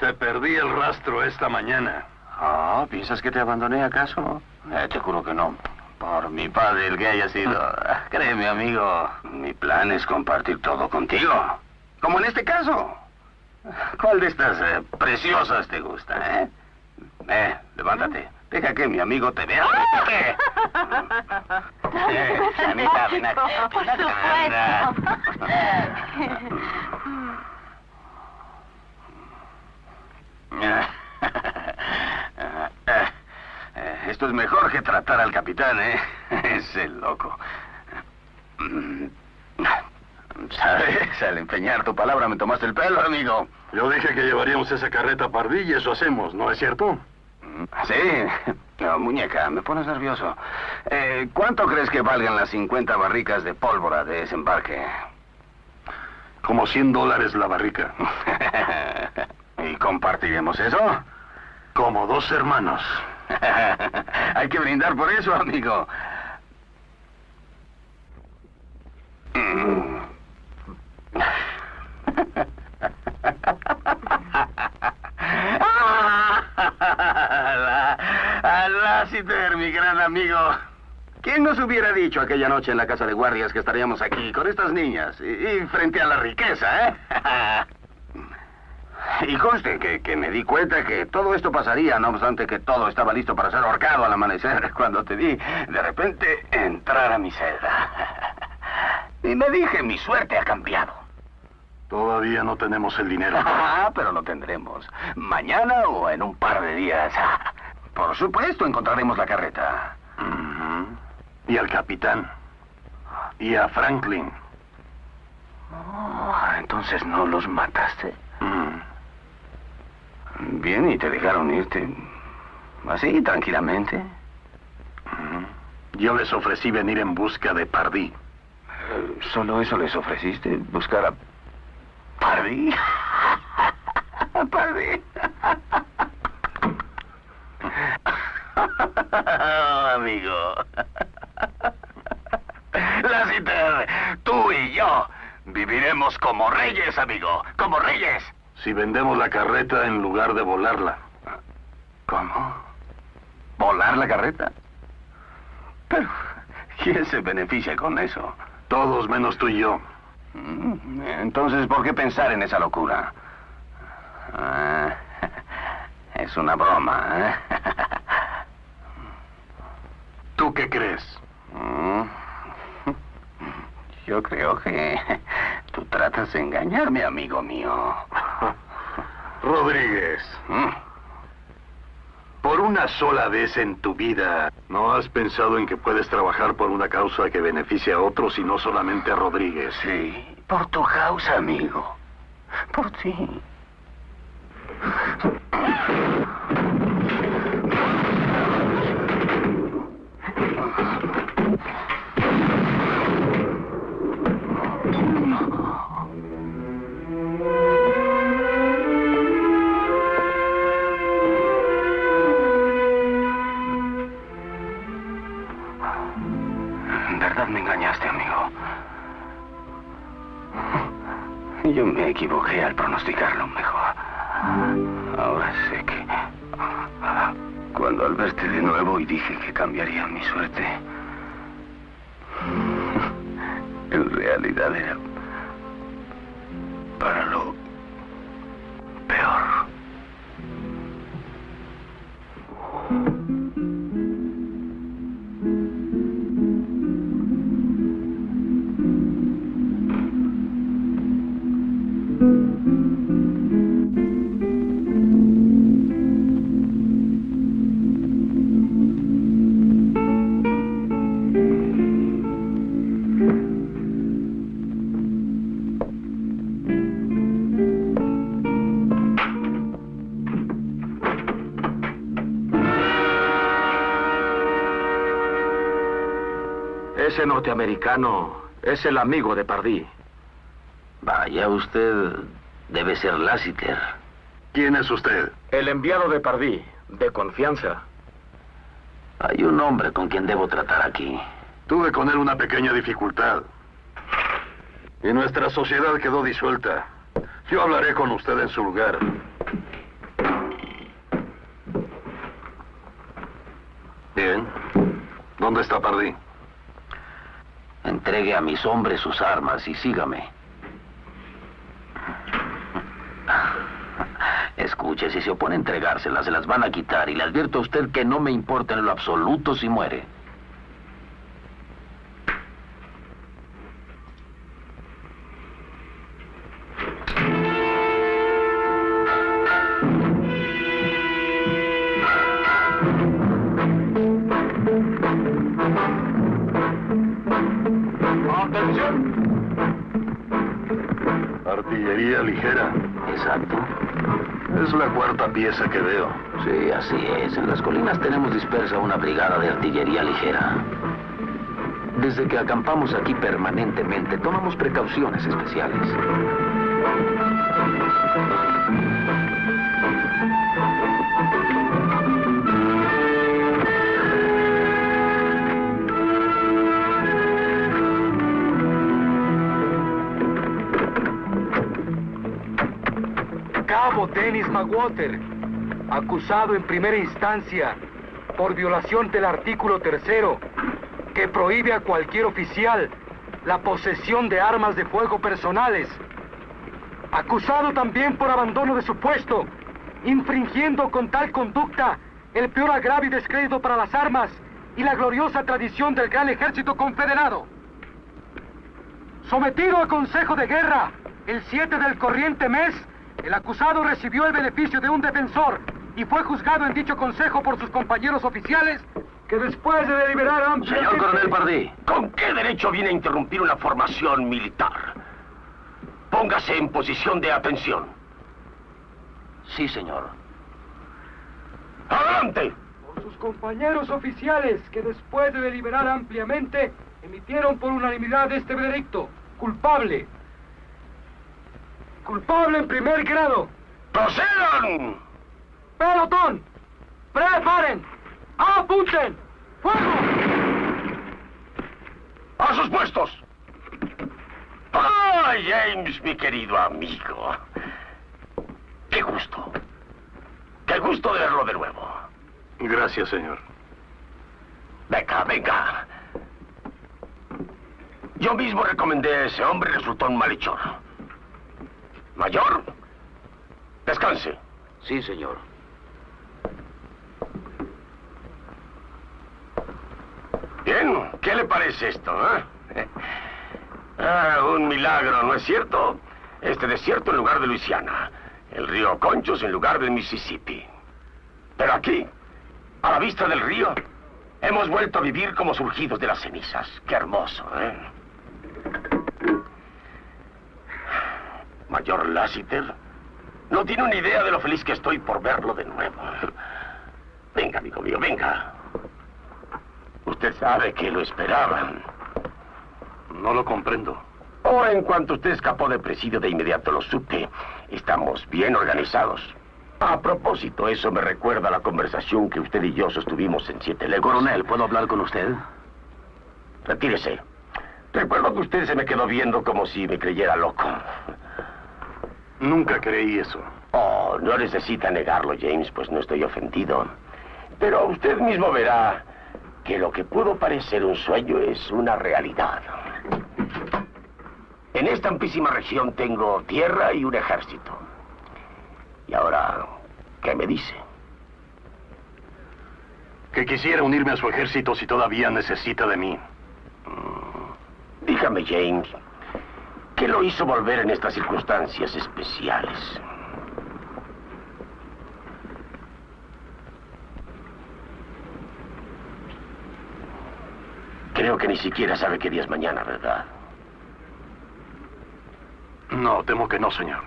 Te perdí el rastro esta mañana. Ah, ¿piensas que te abandoné acaso? Eh, te juro que no. Por mi padre, el que haya sido. Créeme, amigo, mi plan es compartir todo contigo. Como en este caso. ¿Cuál de estas eh, preciosas te gusta, eh? Eh, levántate. Deja que mi amigo te vea. ¿Qué? Eh, Anita, ven acá. Por supuesto. Esto es mejor que tratar al capitán, ¿eh? Es el loco. ¿Sabes? Al empeñar tu palabra me tomaste el pelo, amigo. Yo dije que llevaríamos esa carreta a y eso hacemos, ¿no es cierto? Sí. No, muñeca, me pones nervioso. Eh, ¿Cuánto crees que valgan las 50 barricas de pólvora de ese embarque? Como 100 dólares la barrica. ¿Compartiremos eso? Como dos hermanos. Hay que brindar por eso, amigo. Alá, Citer, mi gran amigo. ¿Quién nos hubiera dicho aquella noche en la casa de guardias que estaríamos aquí con estas niñas y, y frente a la riqueza, eh? y conste que, que me di cuenta que todo esto pasaría, no obstante que todo estaba listo para ser ahorcado al amanecer, cuando te vi de repente entrar a mi celda. y me dije, mi suerte ha cambiado. Todavía no tenemos el dinero. Ah, pero lo tendremos. Mañana o en un par de días. Por supuesto, encontraremos la carreta. Y al capitán. Y a Franklin. Oh, entonces no los mataste. Mm. Bien, y te dejaron irte. Así, tranquilamente. Yo les ofrecí venir en busca de Pardí. ¿Solo eso les ofreciste? ¿Buscar a Pardy? Pardy. Oh, amigo. Lassiter, tú y yo viviremos como reyes, amigo. Como reyes. Si vendemos la carreta en lugar de volarla. ¿Cómo? ¿Volar la carreta? Pero, ¿quién se beneficia con eso? Todos menos tú y yo. Mm, Entonces, ¿por qué pensar en esa locura? Ah, es una broma, ¿eh? ¿Tú qué crees? Mm. Yo creo que tú tratas de engañarme, amigo mío. Rodríguez, Mm. por una sola vez en tu vida, ¿no has pensado en que puedes trabajar por una causa que beneficie a otros y no solamente a Rodríguez? Sí, por tu causa, amigo. Por ti. Me equivoqué al pronosticarlo mejor. Ahora sé que... Cuando al verte de nuevo y dije que cambiaría mi suerte... En realidad era... Para lo... Peor. Norteamericano es el amigo de Pardí. Vaya, usted debe ser Lassiter. ¿Quién es usted? El enviado de Pardí, de confianza. Hay un hombre con quien debo tratar aquí. Tuve con él una pequeña dificultad. Y nuestra sociedad quedó disuelta. Yo hablaré con usted en su lugar. Bien. ¿Dónde está Pardí? Entregue a mis hombres sus armas y sígame. Escuche, si se opone a entregárselas, se las van a quitar y le advierto a usted que no me importa en lo absoluto si muere. Pieza que veo. Sí, así es. En las colinas tenemos dispersa una brigada de artillería ligera. Desde que acampamos aquí permanentemente, tomamos precauciones especiales. Dennis McWater, acusado en primera instancia por violación del artículo tercero, que prohíbe a cualquier oficial la posesión de armas de fuego personales. Acusado también por abandono de su puesto, infringiendo con tal conducta el peor agravio y descrédito para las armas y la gloriosa tradición del gran ejército confederado. Sometido a consejo de guerra el 7 del corriente mes, el acusado recibió el beneficio de un defensor y fue juzgado en dicho consejo por sus compañeros oficiales que después de deliberar ampliamente... Señor coronel Pardí, ¿con qué derecho viene a interrumpir una formación militar? Póngase en posición de atención. Sí, señor. ¡Adelante! Por sus compañeros oficiales que después de deliberar ampliamente emitieron por unanimidad este veredicto. Culpable. Culpable en primer grado. ¡Procedan! Pelotón. Preparen. ¡Apunten! ¡Fuego! ¡A sus puestos! ¡Ah, James, mi querido amigo! ¡Qué gusto! ¡Qué gusto de verlo de nuevo! Gracias, señor. Venga, venga. Yo mismo recomendé a ese hombre y resultó un malhechor. Mayor, descanse. Sí, señor. Bien, ¿qué le parece esto, eh? Ah, un milagro, ¿no es cierto? Este desierto en lugar de Luisiana. El río Conchos en lugar del Mississippi. Pero aquí, a la vista del río, hemos vuelto a vivir como surgidos de las cenizas. Qué hermoso, ¿eh? Mayor Lassiter, no tiene una idea de lo feliz que estoy por verlo de nuevo. Venga, amigo mío, venga. Usted sabe que lo esperaban. No lo comprendo. Oh, en cuanto usted escapó de presidio, de inmediato lo supe. Estamos bien organizados. A propósito, eso me recuerda a la conversación que usted y yo sostuvimos en Siete Leguas. Coronel, ¿puedo hablar con usted? Retírese. Recuerdo que usted se me quedó viendo como si me creyera loco. Nunca creí eso. Oh, no necesita negarlo, James, pues no estoy ofendido. Pero usted mismo verá que lo que pudo parecer un sueño es una realidad. En esta amplísima región tengo tierra y un ejército. Y ahora, ¿qué me dice? Que quisiera unirme a su ejército si todavía necesita de mí. Dígame, James, ¿qué lo hizo volver en estas circunstancias especiales? Creo que ni siquiera sabe qué día es mañana, ¿verdad? No, temo que no, señor.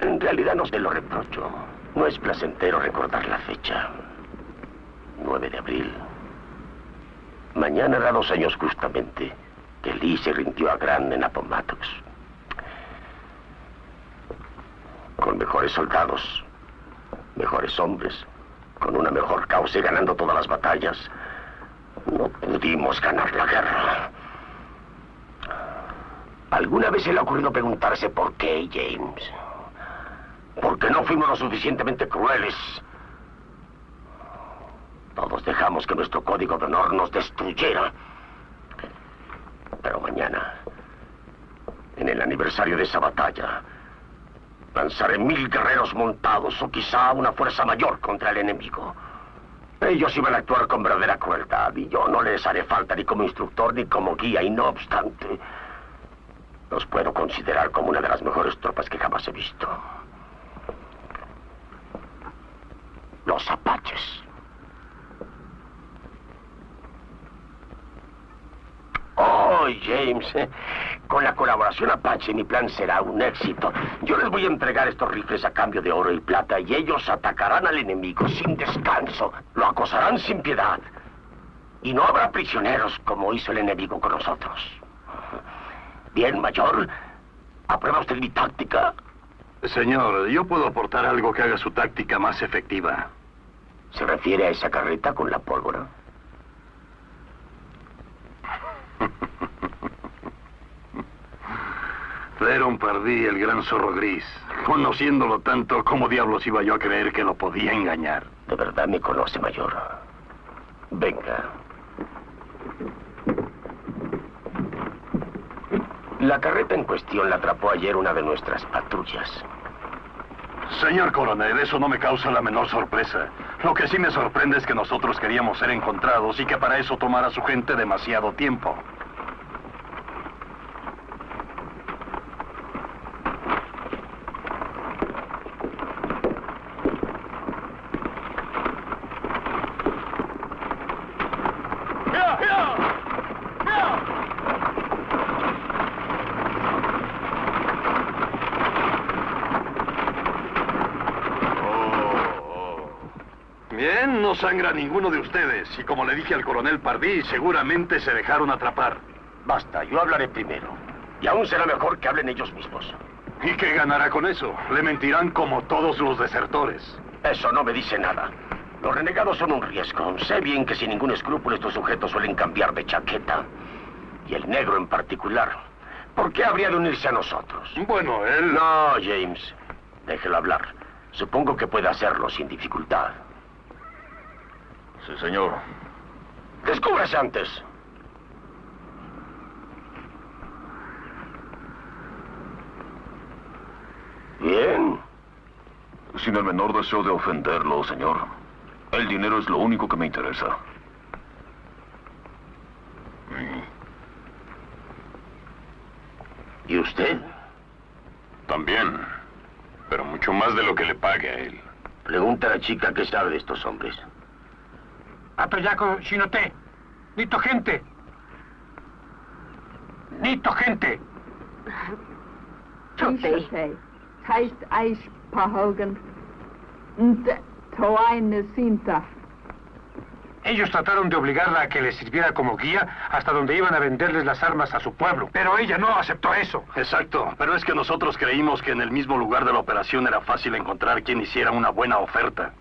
En realidad no se lo reprocho. No es placentero recordar la fecha. 9 de abril. Mañana hará dos años justamente que Lee se rindió a Grant en. Con mejores soldados, mejores hombres, con una mejor causa y ganando todas las batallas, no pudimos ganar la guerra. ¿Alguna vez se le ha ocurrido preguntarse por qué, James? ¿Por qué no fuimos lo suficientemente crueles? Todos dejamos que nuestro código de honor nos destruyera. Pero mañana, en el aniversario de esa batalla, lanzaré mil guerreros montados o quizá una fuerza mayor contra el enemigo. Ellos iban a actuar con verdadera crueldad y yo no les haré falta ni como instructor ni como guía y no obstante, los puedo considerar como una de las mejores tropas que jamás he visto. Los apaches. Oh, James, eh, con la colaboración Apache mi plan será un éxito. Yo les voy a entregar estos rifles a cambio de oro y plata y ellos atacarán al enemigo sin descanso. Lo acosarán sin piedad. Y no habrá prisioneros como hizo el enemigo con nosotros. Bien, mayor. ¿Aprueba usted mi táctica? Señor, yo puedo aportar algo que haga su táctica más efectiva. ¿Se refiere a esa carreta con la pólvora? Theron Pardí, el gran zorro gris. Conociéndolo tanto, ¿cómo diablos iba yo a creer que lo podía engañar? De verdad me conoce, mayor. Venga. La carreta en cuestión la atrapó ayer una de nuestras patrullas. Señor coronel, eso no me causa la menor sorpresa. Lo que sí me sorprende es que nosotros queríamos ser encontrados y que para eso tomara su gente demasiado tiempo. Ninguno de ustedes. Y como le dije al coronel Pardí, seguramente se dejaron atrapar. Basta, yo hablaré primero. Y aún será mejor que hablen ellos mismos. ¿Y qué ganará con eso? Le mentirán como todos los desertores. Eso no me dice nada. Los renegados son un riesgo. Sé bien que sin ningún escrúpulo estos sujetos suelen cambiar de chaqueta. Y el negro en particular. ¿Por qué habría de unirse a nosotros? Bueno, él... No, James. Déjelo hablar. Supongo que puede hacerlo sin dificultad. Sí, señor. Descúbrase antes. Bien. Sin el menor deseo de ofenderlo, señor. El dinero es lo único que me interesa. ¿Y usted? También. Pero mucho más de lo que le pague a él. Pregunta a la chica qué sabe de estos hombres. Apeyaco Shinote. Nito gente. Nito gente. Chotei. Heißt Eich Toaine Sinta. Ellos trataron de obligarla a que les sirviera como guía hasta donde iban a venderles las armas a su pueblo. Pero ella no aceptó eso. Exacto, pero es que nosotros creímos que en el mismo lugar de la operación era fácil encontrar quien hiciera una buena oferta.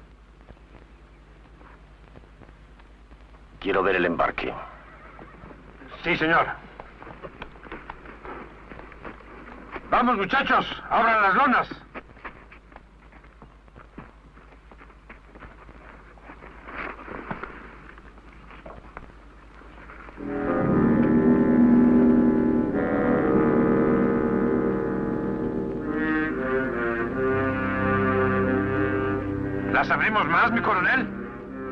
Quiero ver el embarque. Sí, señor. Vamos, muchachos, abran las lonas. ¿Las abrimos más, mi coronel?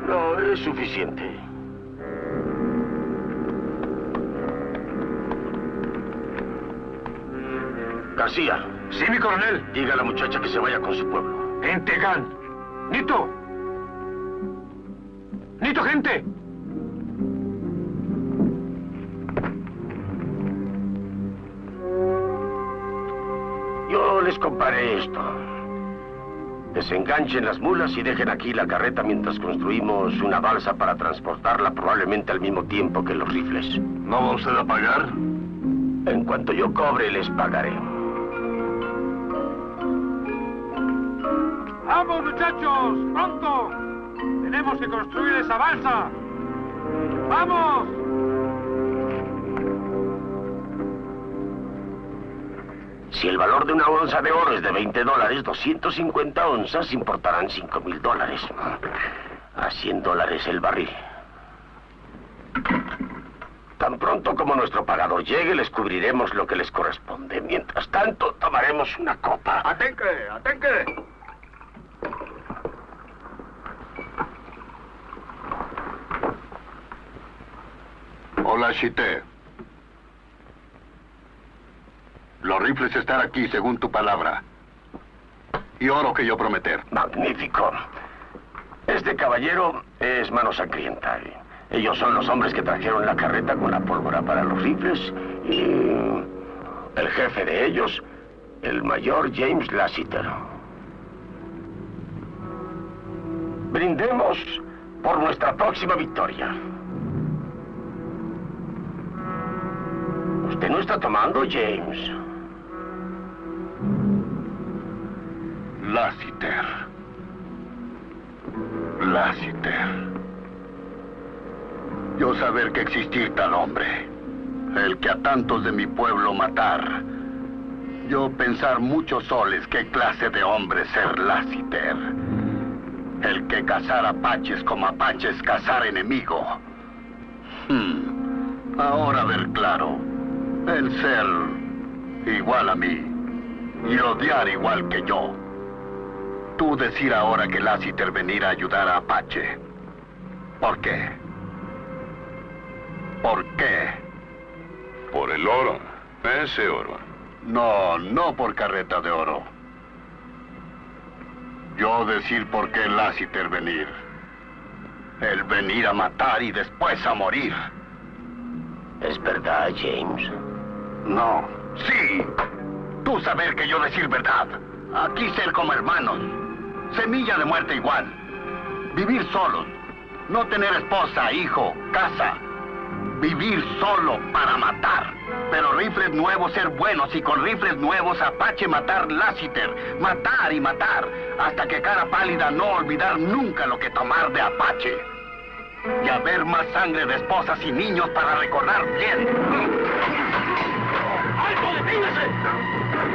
No, es suficiente. García, Sí, mi coronel. diga a la muchacha que se vaya con su pueblo. En Tegan. Nito. Nito, gente. Yo les compraré esto. Desenganchen las mulas y dejen aquí la carreta mientras construimos una balsa para transportarla probablemente al mismo tiempo que los rifles. ¿No va usted a pagar? En cuanto yo cobre, les pagaré. ¡Vamos, muchachos! ¡Pronto! ¡Tenemos que construir esa balsa! ¡Vamos! Si el valor de una onza de oro es de 20 dólares, 250 onzas importarán 5 mil dólares. A 100 dólares el barril. Tan pronto como nuestro pagador llegue, les cubriremos lo que les corresponde. Mientras tanto, tomaremos una copa. ¡Atenque! ¡Atenque! Hola, Chité. Los rifles están aquí, según tu palabra. Y oro que yo prometer. Magnífico. Este caballero es mano sangrienta. Ellos son los hombres que trajeron la carreta con la pólvora para los rifles. Y el jefe de ellos, el mayor James Lassiter. Brindemos por nuestra próxima victoria. Usted no está tomando, James. Lassiter. Lassiter. Yo saber que existir tal hombre, el que a tantos de mi pueblo matar. Yo pensar muchos soles qué clase de hombre ser Lassiter. El que cazar apaches como apaches cazar enemigo. Hmm. Ahora ver claro. El ser igual a mí y odiar igual que yo. Tú decir ahora que Lassiter venir a ayudar a Apache. ¿Por qué? ¿Por qué? Por el oro. Ese oro. No, no por carreta de oro. Yo decir por qué Lassiter venir. El venir a matar y después a morir. ¿Es verdad, James? No. Sí. Tú saber que yo decir verdad. Aquí ser como hermanos. Semilla de muerte igual. Vivir solos. No tener esposa, hijo, casa. Vivir solo para matar. Pero rifles nuevos ser buenos y con rifles nuevos Apache matar Lassiter. Matar y matar. Hasta que cara pálida no olvidar nunca lo que tomar de Apache. Y haber más sangre de esposas y niños para recordar bien. 是不是？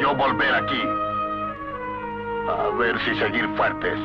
yo volver aquí. A ver si seguir fuertes.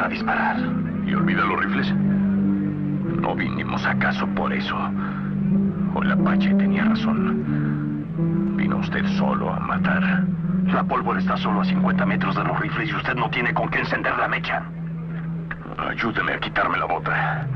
a disparar. ¿Y olvida los rifles? No vinimos acaso por eso. O el Apache tenía razón. Vino usted solo a matar. La pólvora está solo a 50 metros de los rifles y usted no tiene con qué encender la mecha. Ayúdeme a quitarme la bota.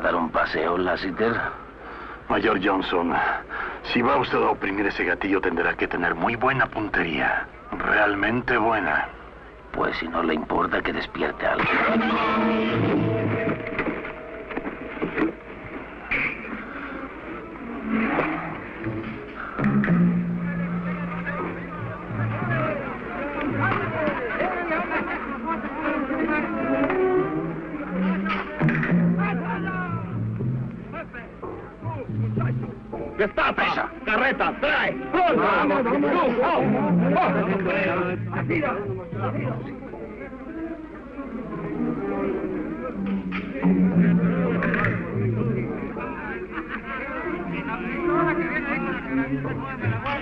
A dar un paseo, Lassiter? Mayor Johnson, si va usted a oprimir ese gatillo tendrá que tener muy buena puntería. Realmente buena. Pues si no le importa que despierte algo. Vamos, vamos, vamos.